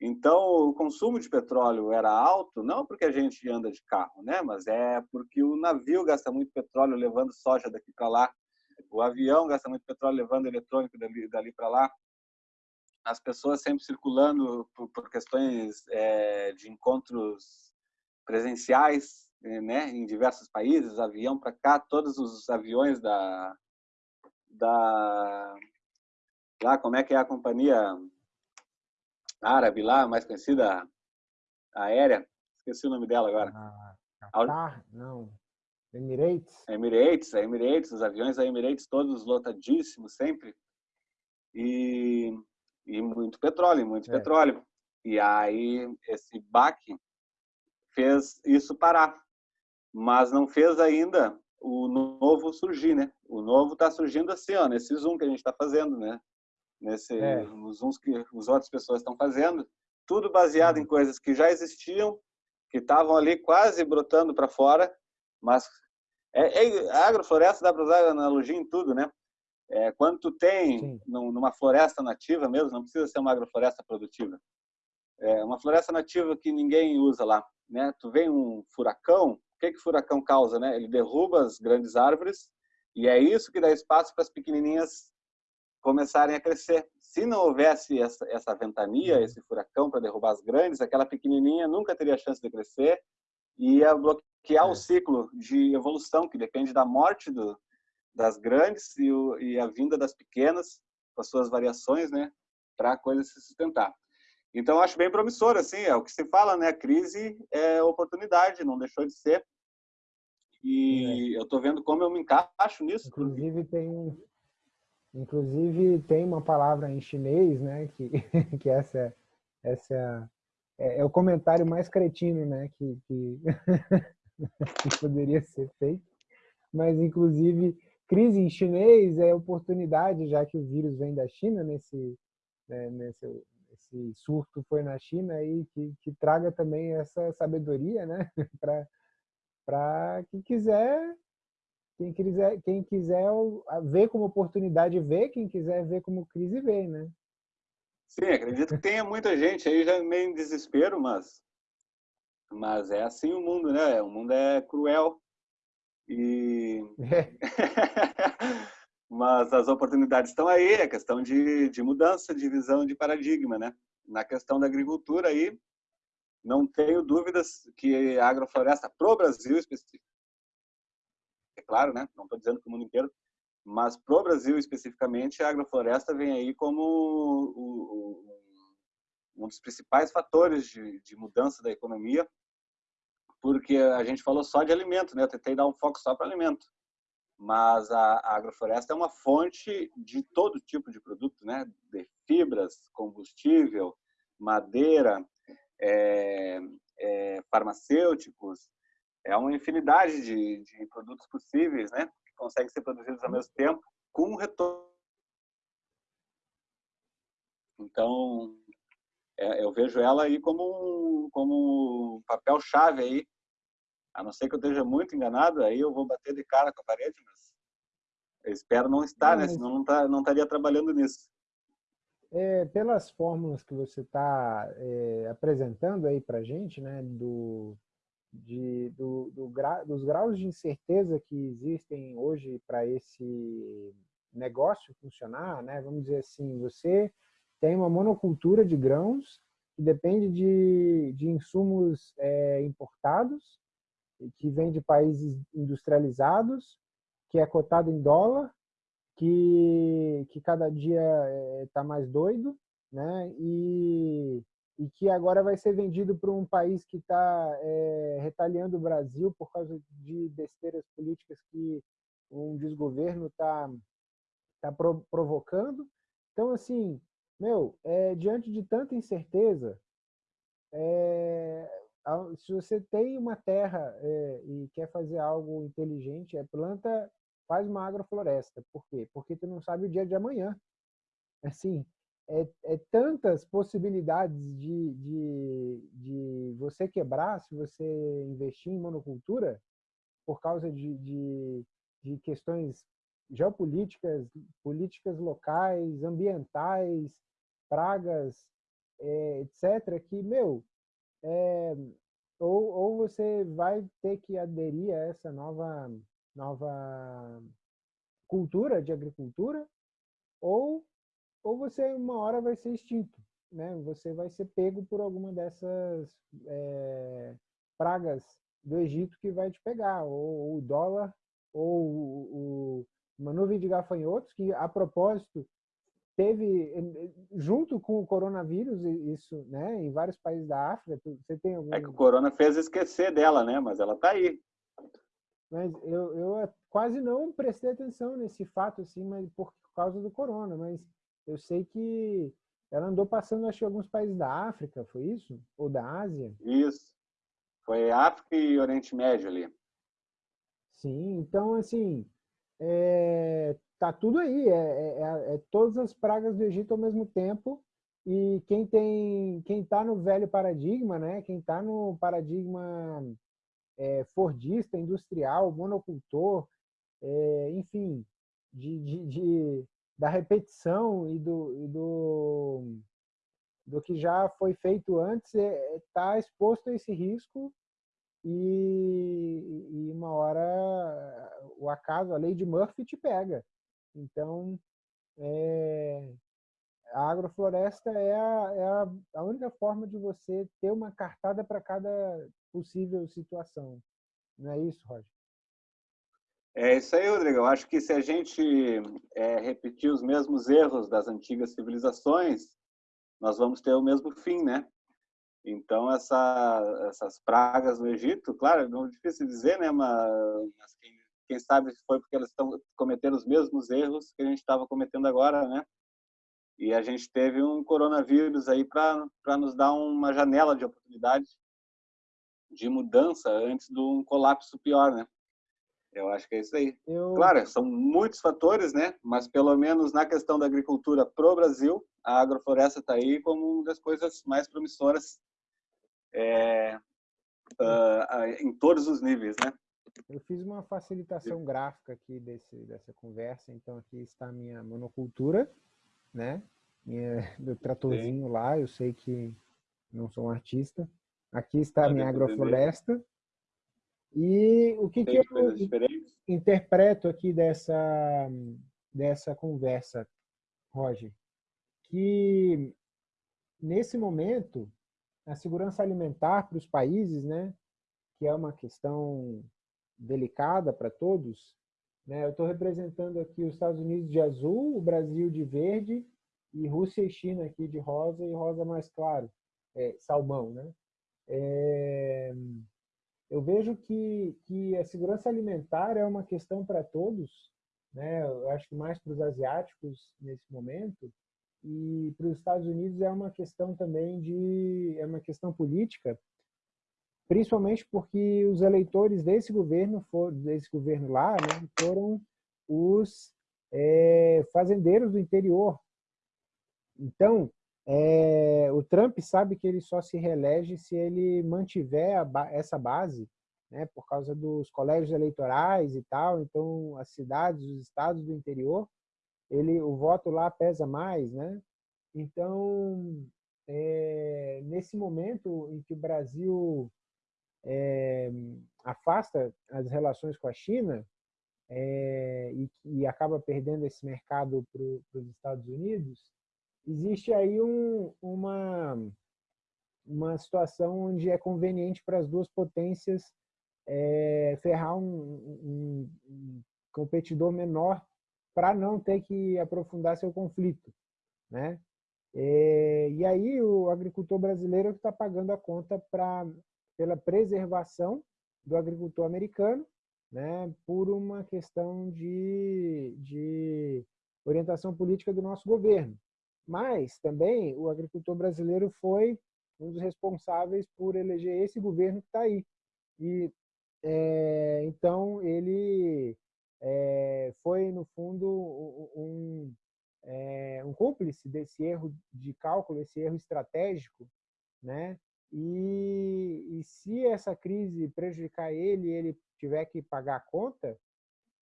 Então, o consumo de petróleo era alto, não porque a gente anda de carro, né? mas é porque o navio gasta muito petróleo levando soja daqui para lá, o avião gasta muito petróleo levando eletrônico dali, dali para lá, as pessoas sempre circulando por, por questões é, de encontros presenciais, né, em diversos países, avião para cá, todos os aviões da da lá como é que é a companhia árabe lá, mais conhecida aérea, esqueci o nome dela agora. Ah, Qatar? Não. Emirates? Emirates, a Emirates, os aviões da Emirates todos lotadíssimos sempre. E, e muito petróleo, muito é. petróleo. E aí esse baque fez isso parar. Mas não fez ainda o novo surgir, né? O novo está surgindo assim, ó, nesse zoom que a gente está fazendo, né? Nesse, é. Nos zooms que as outras pessoas estão fazendo, tudo baseado em uhum. coisas que já existiam, que estavam ali quase brotando para fora, mas é, é, a agrofloresta dá para usar analogia em tudo, né? É, quando tu tem Sim. numa floresta nativa mesmo, não precisa ser uma agrofloresta produtiva, é uma floresta nativa que ninguém usa lá, né? Tu vem um furacão, que que o furacão causa, né? Ele derruba as grandes árvores e é isso que dá espaço para as pequenininhas começarem a crescer. Se não houvesse essa, essa ventania, uhum. esse furacão para derrubar as grandes, aquela pequenininha nunca teria chance de crescer e ia bloquear é. o ciclo de evolução que depende da morte do, das grandes e, o, e a vinda das pequenas com as suas variações, né? Para a coisa se sustentar. Então, acho bem promissor, assim, é o que se fala, né? Crise é oportunidade, não deixou de ser. E é. eu estou vendo como eu me encaixo nisso. Inclusive, tem, inclusive, tem uma palavra em chinês, né? Que, que essa, essa é, é o comentário mais cretino, né? Que, que, que poderia ser feito. Mas, inclusive, crise em chinês é oportunidade, já que o vírus vem da China nesse, né, nesse esse surto foi na China e que, que traga também essa sabedoria, né, para quem quiser quem quiser quem quiser ver como oportunidade ver, quem quiser ver como crise ver, né? Sim, acredito que tenha muita gente aí já meio em desespero, mas mas é assim o mundo, né? O mundo é cruel e é. mas as oportunidades estão aí, é questão de, de mudança de visão de paradigma, né? Na questão da agricultura aí, não tenho dúvidas que a agrofloresta pro Brasil específico, é claro, né? Não estou dizendo que o mundo inteiro, mas pro Brasil especificamente, a agrofloresta vem aí como o, o, um dos principais fatores de, de mudança da economia, porque a gente falou só de alimento, né? Eu tentei dar um foco só para alimento mas a, a, agrofloresta é uma fonte de todo tipo de produto, né? De fibras, combustível, madeira, é, é, farmacêuticos, é uma infinidade de, de, produtos possíveis, né? Que conseguem ser produzidos ao mesmo tempo com retorno. Então, é, eu vejo ela aí como um, como um papel chave aí a não ser que eu esteja muito enganado, aí eu vou bater de cara com a parede, mas eu espero não estar, né? Senão não, tá, não estaria trabalhando nisso. É, pelas fórmulas que você está é, apresentando aí para gente, né, do, de, do, do gra, dos graus de incerteza que existem hoje para esse negócio funcionar, né, vamos dizer assim, você tem uma monocultura de grãos que depende de, de insumos é, importados que vem de países industrializados, que é cotado em dólar, que, que cada dia está mais doido, né? E, e que agora vai ser vendido para um país que está é, retaliando o Brasil por causa de besteiras políticas que um desgoverno está tá provocando. Então, assim, meu, é, diante de tanta incerteza, é, se você tem uma terra é, e quer fazer algo inteligente, é planta, faz uma agrofloresta. Por quê? Porque tu não sabe o dia de amanhã. Assim, é, é tantas possibilidades de, de, de você quebrar se você investir em monocultura por causa de, de, de questões geopolíticas, políticas locais, ambientais, pragas, é, etc., que, meu, é, ou, ou você vai ter que aderir a essa nova, nova cultura de agricultura, ou, ou você uma hora vai ser extinto. Né? Você vai ser pego por alguma dessas é, pragas do Egito que vai te pegar, ou, o dólar, ou o, uma nuvem de gafanhotos, que a propósito teve junto com o coronavírus isso, né, em vários países da África. Você tem algum... É que o corona fez esquecer dela, né? Mas ela está aí. Mas eu, eu quase não prestei atenção nesse fato assim, mas por causa do corona. Mas eu sei que ela andou passando, acho que alguns países da África, foi isso? Ou da Ásia? Isso. Foi África e Oriente Médio ali. Sim, então assim, é, tá tudo aí, é, é, é, é, todas as pragas do Egito ao mesmo tempo. E quem tem, quem está no velho paradigma, né? Quem está no paradigma é, fordista, industrial, monocultor, enfim, de, de, de, da repetição e do, e do, do que já foi feito antes, está é, tá exposto a esse risco e, e, uma hora o acaso, a lei de Murphy te pega. Então, é, a agrofloresta é, a, é a, a, única forma de você ter uma cartada para cada possível situação. Não é isso, Roger? É isso aí, Rodrigo. Eu acho que se a gente é, repetir os mesmos erros das antigas civilizações, nós vamos ter o mesmo fim, né? Então, essa, essas pragas no Egito, claro, não é difícil dizer, né? Mas quem, quem sabe foi porque elas estão cometendo os mesmos erros que a gente estava cometendo agora, né? E a gente teve um coronavírus aí para nos dar uma janela de oportunidade de mudança antes de um colapso pior, né? Eu acho que é isso aí. Eu... Claro, são muitos fatores, né? Mas pelo menos na questão da agricultura pro Brasil, a agrofloresta está aí como uma das coisas mais promissoras é, uh, em todos os níveis, né? Eu fiz uma facilitação gráfica aqui desse, dessa conversa, então aqui está a minha monocultura, né? Minha, meu tratorzinho Sim. lá, eu sei que não sou um artista. Aqui está a minha agrofloresta. E o que, que eu interpreto aqui dessa, dessa conversa, Roger? Que nesse momento a segurança alimentar para os países, né, que é uma questão delicada para todos, né, eu estou representando aqui os Estados Unidos de azul, o Brasil de verde e Rússia e China aqui de rosa e rosa mais claro, é, salmão, né? É, eu vejo que, que a segurança alimentar é uma questão para todos, né? Eu acho que mais para os asiáticos nesse momento, e para os Estados Unidos é uma questão também de é uma questão política, principalmente porque os eleitores desse governo desse governo lá né, foram os é, fazendeiros do interior. Então, é, o Trump sabe que ele só se reelege se ele mantiver essa base, né, por causa dos colégios eleitorais e tal. Então, as cidades, os estados do interior ele, o voto lá pesa mais, né? Então, é, nesse momento em que o Brasil é, afasta as relações com a China é, e, e, acaba perdendo esse mercado para os Estados Unidos, existe aí um, uma, uma situação onde é conveniente para as duas potências é, ferrar um, um, um competidor menor para não ter que aprofundar seu conflito, né? É, e aí o agricultor brasileiro é está pagando a conta pra, pela preservação do agricultor americano, né, por uma questão de, de orientação política do nosso governo. Mas também o agricultor brasileiro foi um dos responsáveis por eleger esse governo que está aí. E é, então ele é, foi, no fundo, um, é, um cúmplice desse erro de cálculo, esse erro estratégico, né? E, e se essa crise prejudicar ele e ele tiver que pagar a conta,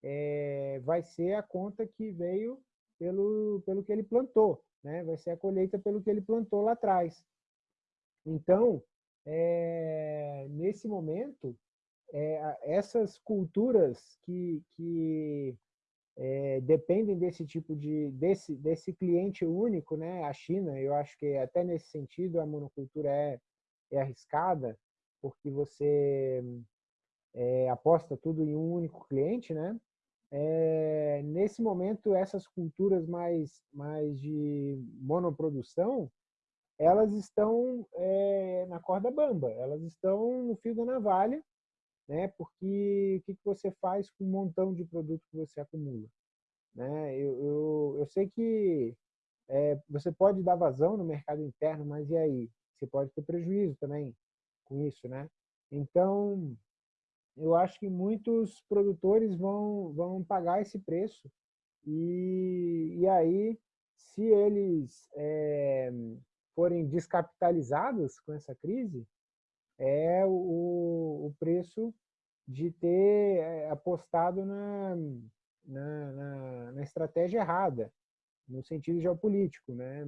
é, vai ser a conta que veio pelo, pelo que ele plantou, né? vai ser a colheita pelo que ele plantou lá atrás. Então, é, nesse momento, é, essas culturas que, que é, dependem desse tipo de desse desse cliente único, né? A China, eu acho que até nesse sentido a monocultura é, é arriscada, porque você é, aposta tudo em um único cliente, né? É, nesse momento, essas culturas mais mais de monoprodução, elas estão é, na corda bamba, elas estão no fio da navalha né? Porque o que, que você faz com um montão de produto que você acumula? Né? Eu, eu, eu sei que é, você pode dar vazão no mercado interno, mas e aí? Você pode ter prejuízo também com isso, né? Então, eu acho que muitos produtores vão, vão pagar esse preço e, e aí, se eles é, forem descapitalizados com essa crise, é o, o preço de ter é, apostado na, na, na, na, estratégia errada, no sentido geopolítico. Né?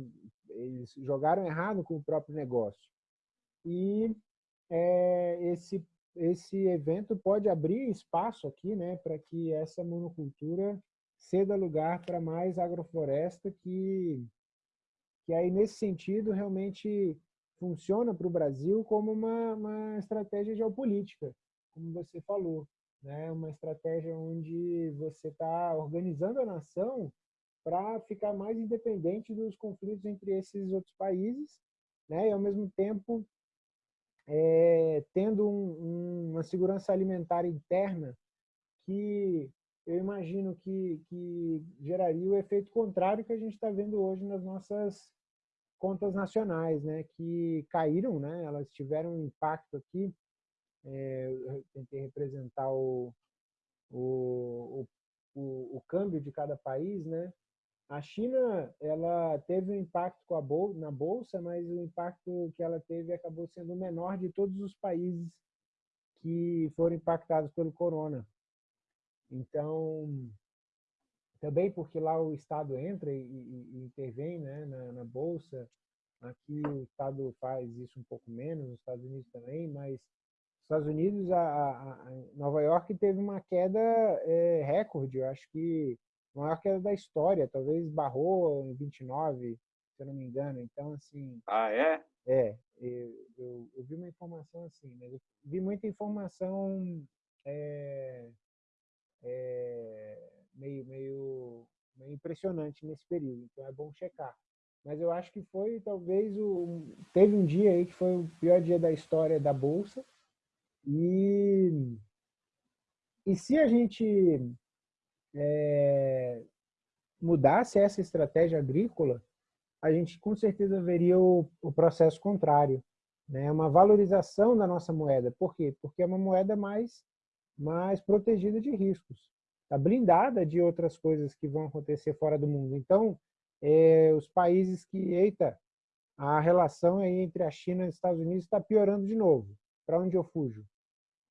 Eles jogaram errado com o próprio negócio. E é, esse, esse evento pode abrir espaço aqui né, para que essa monocultura ceda lugar para mais agrofloresta que, que aí, nesse sentido, realmente funciona para o Brasil como uma, uma estratégia geopolítica, como você falou. Né? Uma estratégia onde você está organizando a nação para ficar mais independente dos conflitos entre esses outros países, né? e ao mesmo tempo é, tendo um, um, uma segurança alimentar interna que eu imagino que, que geraria o efeito contrário que a gente está vendo hoje nas nossas contas nacionais, né, que caíram, né, elas tiveram um impacto aqui. É, eu tentei representar o, o, o, o, câmbio de cada país, né. A China, ela teve um impacto a bol na bolsa, mas o impacto que ela teve acabou sendo o menor de todos os países que foram impactados pelo corona. Então, também porque lá o Estado entra e, e, e intervém né, na, na, Bolsa. Aqui o Estado faz isso um pouco menos, nos Estados Unidos também, mas nos Estados Unidos, a, a Nova York teve uma queda é, recorde, eu acho que a maior queda da história, talvez barrou em 29, se eu não me engano. Então, assim... Ah, é? É, eu, eu, eu vi uma informação assim, mas eu vi muita informação é, é, meio, meio, meio impressionante nesse período, então é bom checar. Mas eu acho que foi talvez o teve um dia aí que foi o pior dia da história da bolsa e e se a gente é, mudasse essa estratégia agrícola, a gente com certeza veria o, o processo contrário, né? Uma valorização da nossa moeda. Por quê? Porque é uma moeda mais mais protegida de riscos está blindada de outras coisas que vão acontecer fora do mundo. Então, é, os países que, eita, a relação aí entre a China e os Estados Unidos está piorando de novo. Para onde eu fujo?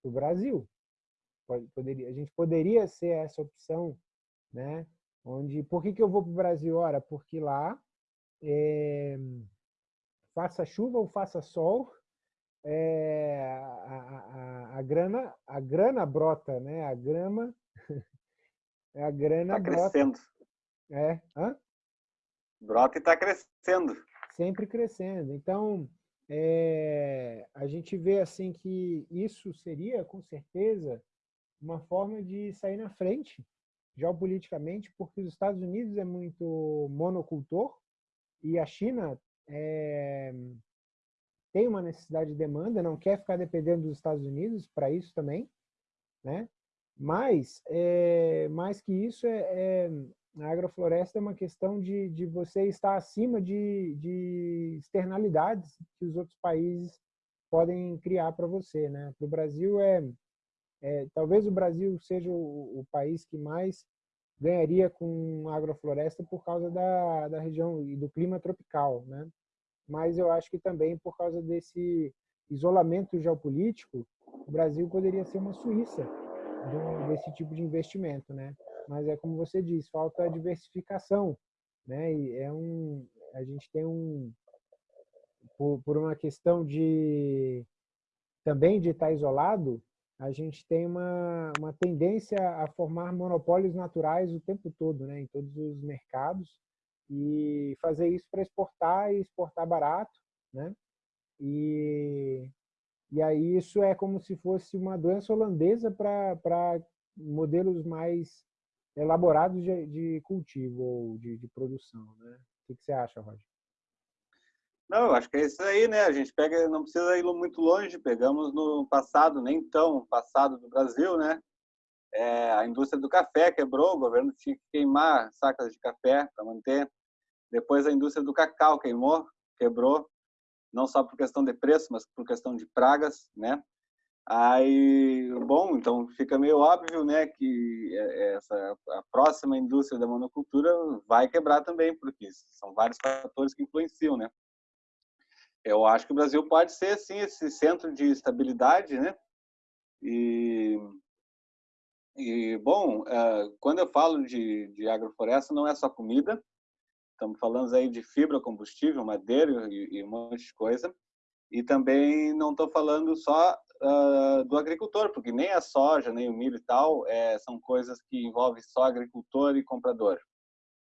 Para o Brasil. Poderia, a gente poderia ser essa opção, né? Onde, por que, que eu vou para o Brasil? Ora, porque lá, é, faça chuva ou faça sol, é, a, a, a, grana, a grana brota, né? A grama é a grana tá brota. crescendo. É. Hã? Brota e está crescendo. Sempre crescendo. Então, é, a gente vê assim que isso seria, com certeza, uma forma de sair na frente geopoliticamente, porque os Estados Unidos é muito monocultor e a China é, tem uma necessidade de demanda, não quer ficar dependendo dos Estados Unidos para isso também, né? Mas, é, mais que isso, é, é, a agrofloresta é uma questão de, de você estar acima de, de externalidades que os outros países podem criar para você. Né? Para o Brasil, é, é, talvez o Brasil seja o, o, país que mais ganharia com agrofloresta por causa da, da região e do clima tropical. Né? Mas eu acho que também por causa desse isolamento geopolítico, o Brasil poderia ser uma Suíça do, desse tipo de investimento, né? Mas é como você diz, falta diversificação, né? E é um, a gente tem um, por, por uma questão de também de estar isolado, a gente tem uma, uma tendência a formar monopólios naturais o tempo todo, né? Em todos os mercados e fazer isso para exportar e exportar barato, né? E e aí isso é como se fosse uma doença holandesa para modelos mais elaborados de, de cultivo ou de, de produção. Né? O que, que você acha, Roger? Não, eu acho que é isso aí, né? A gente pega, não precisa ir muito longe. Pegamos no passado, nem tão passado do Brasil, né? É, a indústria do café quebrou, o governo tinha que queimar sacas de café para manter. Depois a indústria do cacau queimou, quebrou não só por questão de preço, mas por questão de pragas, né? Aí, bom, então fica meio óbvio, né, que é, é, essa a próxima indústria da monocultura vai quebrar também, porque são vários fatores que influenciam, né? Eu acho que o Brasil pode ser sim esse centro de estabilidade, né? E e bom, é, quando eu falo de, de agrofloresta, não é só comida, Estamos falando aí de fibra, combustível, madeira e, e um monte de coisa. E também não estou falando só uh, do agricultor, porque nem a soja, nem o milho e tal é, são coisas que envolvem só agricultor e comprador.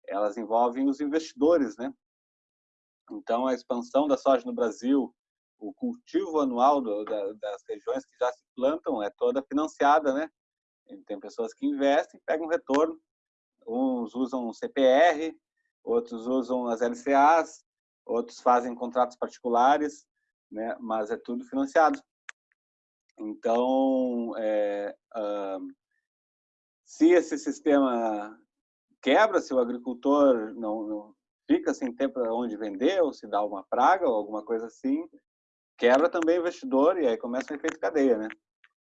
Elas envolvem os investidores, né? Então, a expansão da soja no Brasil, o cultivo anual do, da, das regiões que já se plantam é toda financiada, né? Tem pessoas que investem, pegam retorno, uns usam CPR, outros usam as LCAs, outros fazem contratos particulares, né? mas é tudo financiado. Então, é, se esse sistema quebra, se o agricultor não, não fica sem ter para onde vender, ou se dá uma praga ou alguma coisa assim, quebra também o investidor e aí começa um efeito cadeia, né?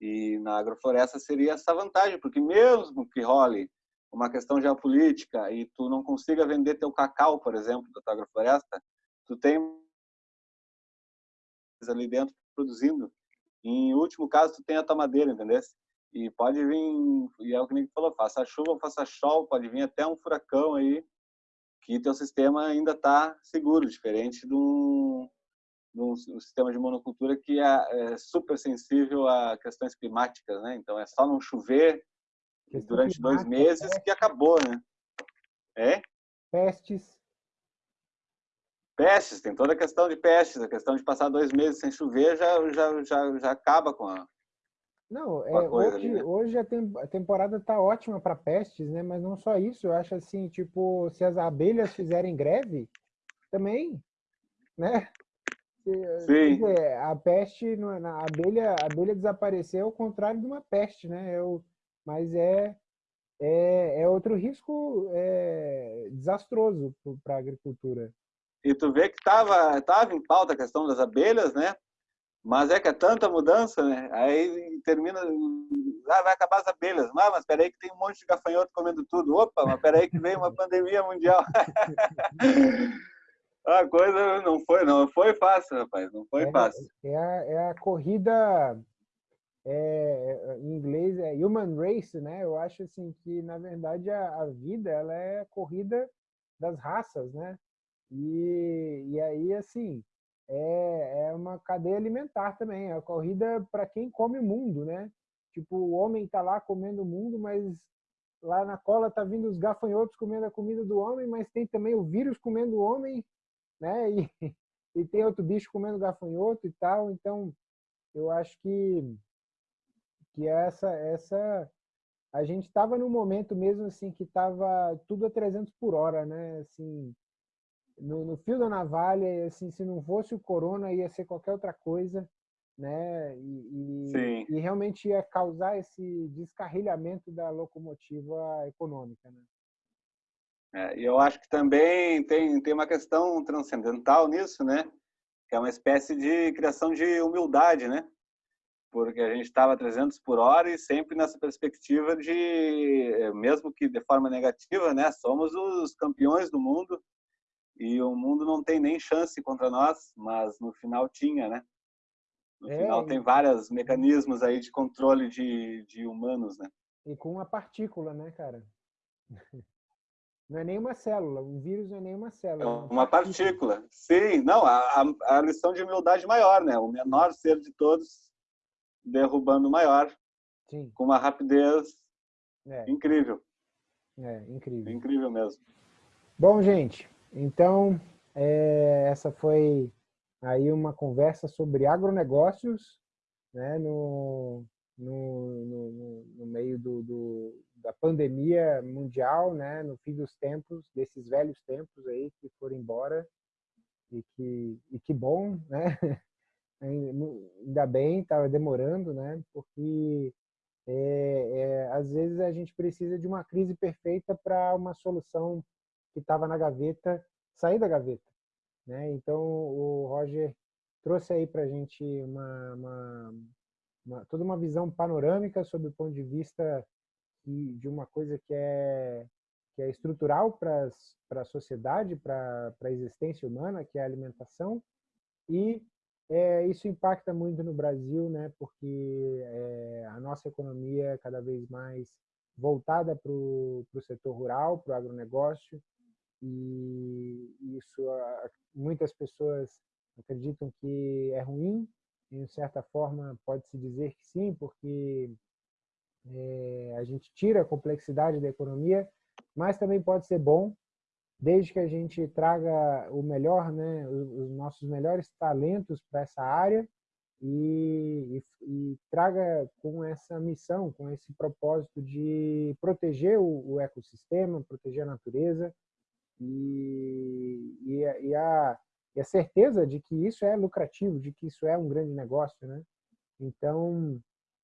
E na agrofloresta seria essa vantagem, porque mesmo que role uma questão geopolítica e tu não consiga vender teu cacau, por exemplo, da tua agrofloresta, tu tem ali dentro produzindo. Em último caso, tu tem a tua madeira, entendeu? E pode vir, e é o que o falou, faça chuva, faça sol, pode vir até um furacão aí, que teu sistema ainda está seguro, diferente de um, de um, sistema de monocultura que é, é super sensível a questões climáticas, né? Então é só não chover, durante dois meses pestes. que acabou, né? É? Pestes. Pestes, tem toda a questão de pestes, a questão de passar dois meses sem chover já, já, já, já acaba com a. Não, é, hoje, ali, né? hoje a, tem, a temporada tá ótima para pestes, né? Mas não só isso, eu acho assim, tipo, se as abelhas fizerem greve, também, né? Sim. Dizer, a peste, a abelha, a abelha desapareceu ao contrário de uma peste, né? Eu, mas é, é, é outro risco é, desastroso para a agricultura. E tu vê que estava tava em pauta a questão das abelhas, né? Mas é que é tanta mudança, né? Aí termina, ah, vai acabar as abelhas. Ah, mas peraí que tem um monte de gafanhoto comendo tudo. Opa, mas peraí que veio uma pandemia mundial. a coisa não foi, não foi fácil, rapaz, não foi é, fácil. É a, é a corrida é, em inglês é human race, né? Eu acho assim que na verdade a, a vida ela é a corrida das raças, né? E, e aí assim é, é uma cadeia alimentar também, é a corrida para quem come o mundo, né? Tipo o homem está lá comendo o mundo, mas lá na cola tá vindo os gafanhotos comendo a comida do homem, mas tem também o vírus comendo o homem, né? E, e tem outro bicho comendo gafanhoto e tal. Então eu acho que que é essa essa a gente estava num momento mesmo assim que estava tudo a 300 por hora, né? Assim, no, no, fio da navalha, assim, se não fosse o corona ia ser qualquer outra coisa, né? E, e, e realmente ia causar esse descarrilhamento da locomotiva econômica, né? É, e eu acho que também tem tem uma questão transcendental nisso, né? Que é uma espécie de criação de humildade, né? porque a gente estava 300 por hora e sempre nessa perspectiva de, eh, mesmo que de forma negativa, né, somos os campeões do mundo e o mundo não tem nem chance contra nós, mas no final tinha, né? No é, final tem vários mecanismos aí de controle de, de humanos, né? E com uma partícula, né, cara? Não é nenhuma célula, um vírus não é nenhuma célula. É uma, uma partícula. partícula. Sim, não, a, a lição de humildade maior, né? O menor ser de todos derrubando o maior. Sim. Com uma rapidez é. incrível. É, incrível. Incrível mesmo. Bom, gente, então é, essa foi aí uma conversa sobre agronegócios né, no, no, no, no meio do, do, da pandemia mundial, né, no fim dos tempos, desses velhos tempos aí que foram embora e que, e que bom, né? Ainda bem, estava demorando, né? Porque é, é, às vezes a gente precisa de uma crise perfeita para uma solução que estava na gaveta sair da gaveta. Né? Então, o Roger trouxe aí para a gente uma, uma, uma, toda uma visão panorâmica sobre o ponto de vista de uma coisa que é, que é estrutural para a sociedade, para a existência humana, que é a alimentação, e é, isso impacta muito no Brasil, né, porque é, a nossa economia é cada vez mais voltada para o setor rural, para o agronegócio, e isso muitas pessoas acreditam que é ruim, em certa forma pode-se dizer que sim, porque é, a gente tira a complexidade da economia, mas também pode ser bom, desde que a gente traga o melhor, né, os nossos melhores talentos para essa área e, e, e, traga com essa missão, com esse propósito de proteger o, o ecossistema, proteger a natureza, e, e, a, e, a, e a certeza de que isso é lucrativo, de que isso é um grande negócio. Né? Então,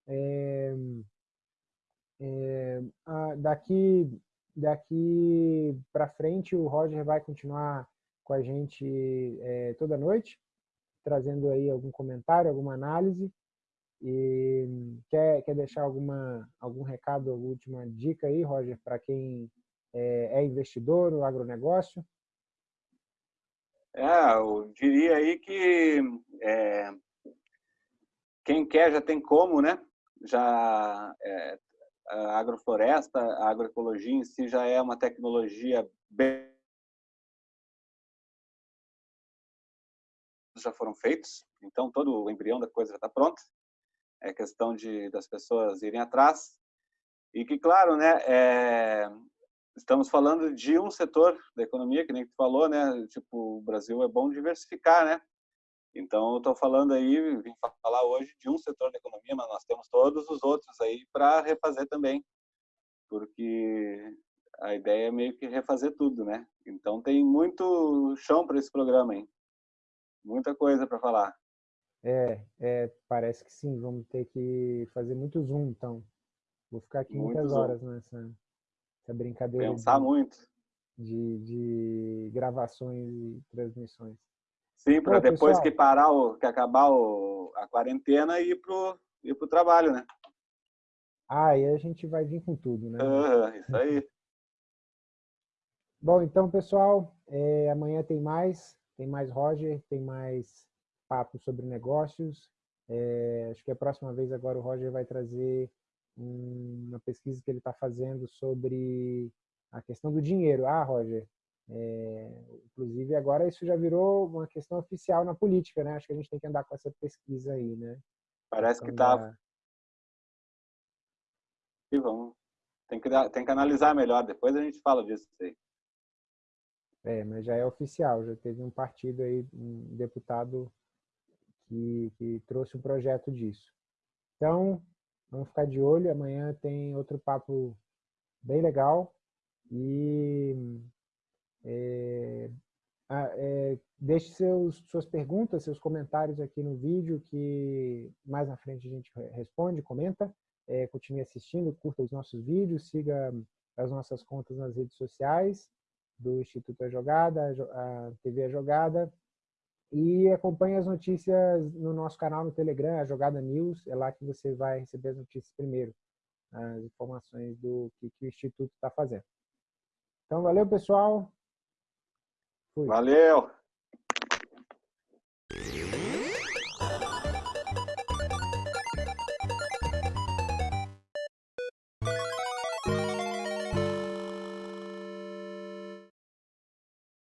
é, é, daqui, daqui para frente, o Roger vai continuar com a gente é, toda noite, trazendo aí algum comentário, alguma análise. E quer, quer deixar alguma, algum recado, alguma última dica aí, Roger, para quem é, é investidor no agronegócio? É, eu diria aí que é, quem quer já tem como, né? Já é, a agrofloresta, a agroecologia em si já é uma tecnologia bem já foram feitos, então todo o embrião da coisa já está pronto. É questão de das pessoas irem atrás e que claro, né? É, estamos falando de um setor da economia, que nem tu falou, né? Tipo, o Brasil é bom diversificar, né? Então, eu estou falando aí, vim falar hoje de um setor da economia, mas nós temos todos os outros aí para refazer também, porque a ideia é meio que refazer tudo, né? Então, tem muito chão para esse programa, hein? Muita coisa para falar. É, é, parece que sim, vamos ter que fazer muito zoom, então. Vou ficar aqui muito muitas zoom. horas nessa, essa brincadeira. Pensar de, muito. De, de gravações e transmissões. Sim, para depois pessoal, que parar, o, que acabar o, a quarentena e ir pro, ir pro trabalho, né? Ah, aí a gente vai vir com tudo, né? Isso aí. Bom, então, pessoal, é, amanhã tem mais, tem mais Roger, tem mais papo sobre negócios. É, acho que a próxima vez agora o Roger vai trazer uma pesquisa que ele está fazendo sobre a questão do dinheiro. Ah, Roger, é, inclusive agora isso já virou uma questão oficial na política, né? Acho que a gente tem que andar com essa pesquisa aí, né? Parece que está... E vamos. Tem que, dar, tem que analisar melhor, depois a gente fala disso aí. É, mas já é oficial, já teve um partido aí, um deputado que, que trouxe um projeto disso. Então, Vamos ficar de olho. Amanhã tem outro papo bem legal. E é, é, deixe seus, suas perguntas, seus comentários aqui no vídeo, que mais na frente a gente responde, comenta. É, continue assistindo, curta os nossos vídeos, siga as nossas contas nas redes sociais do Instituto A Jogada, a TV A Jogada, e acompanhe as notícias no nosso canal no Telegram, a Jogada News, é lá que você vai receber as notícias primeiro, as informações do que, que o Instituto está fazendo. Então, valeu, pessoal. Fui. Valeu!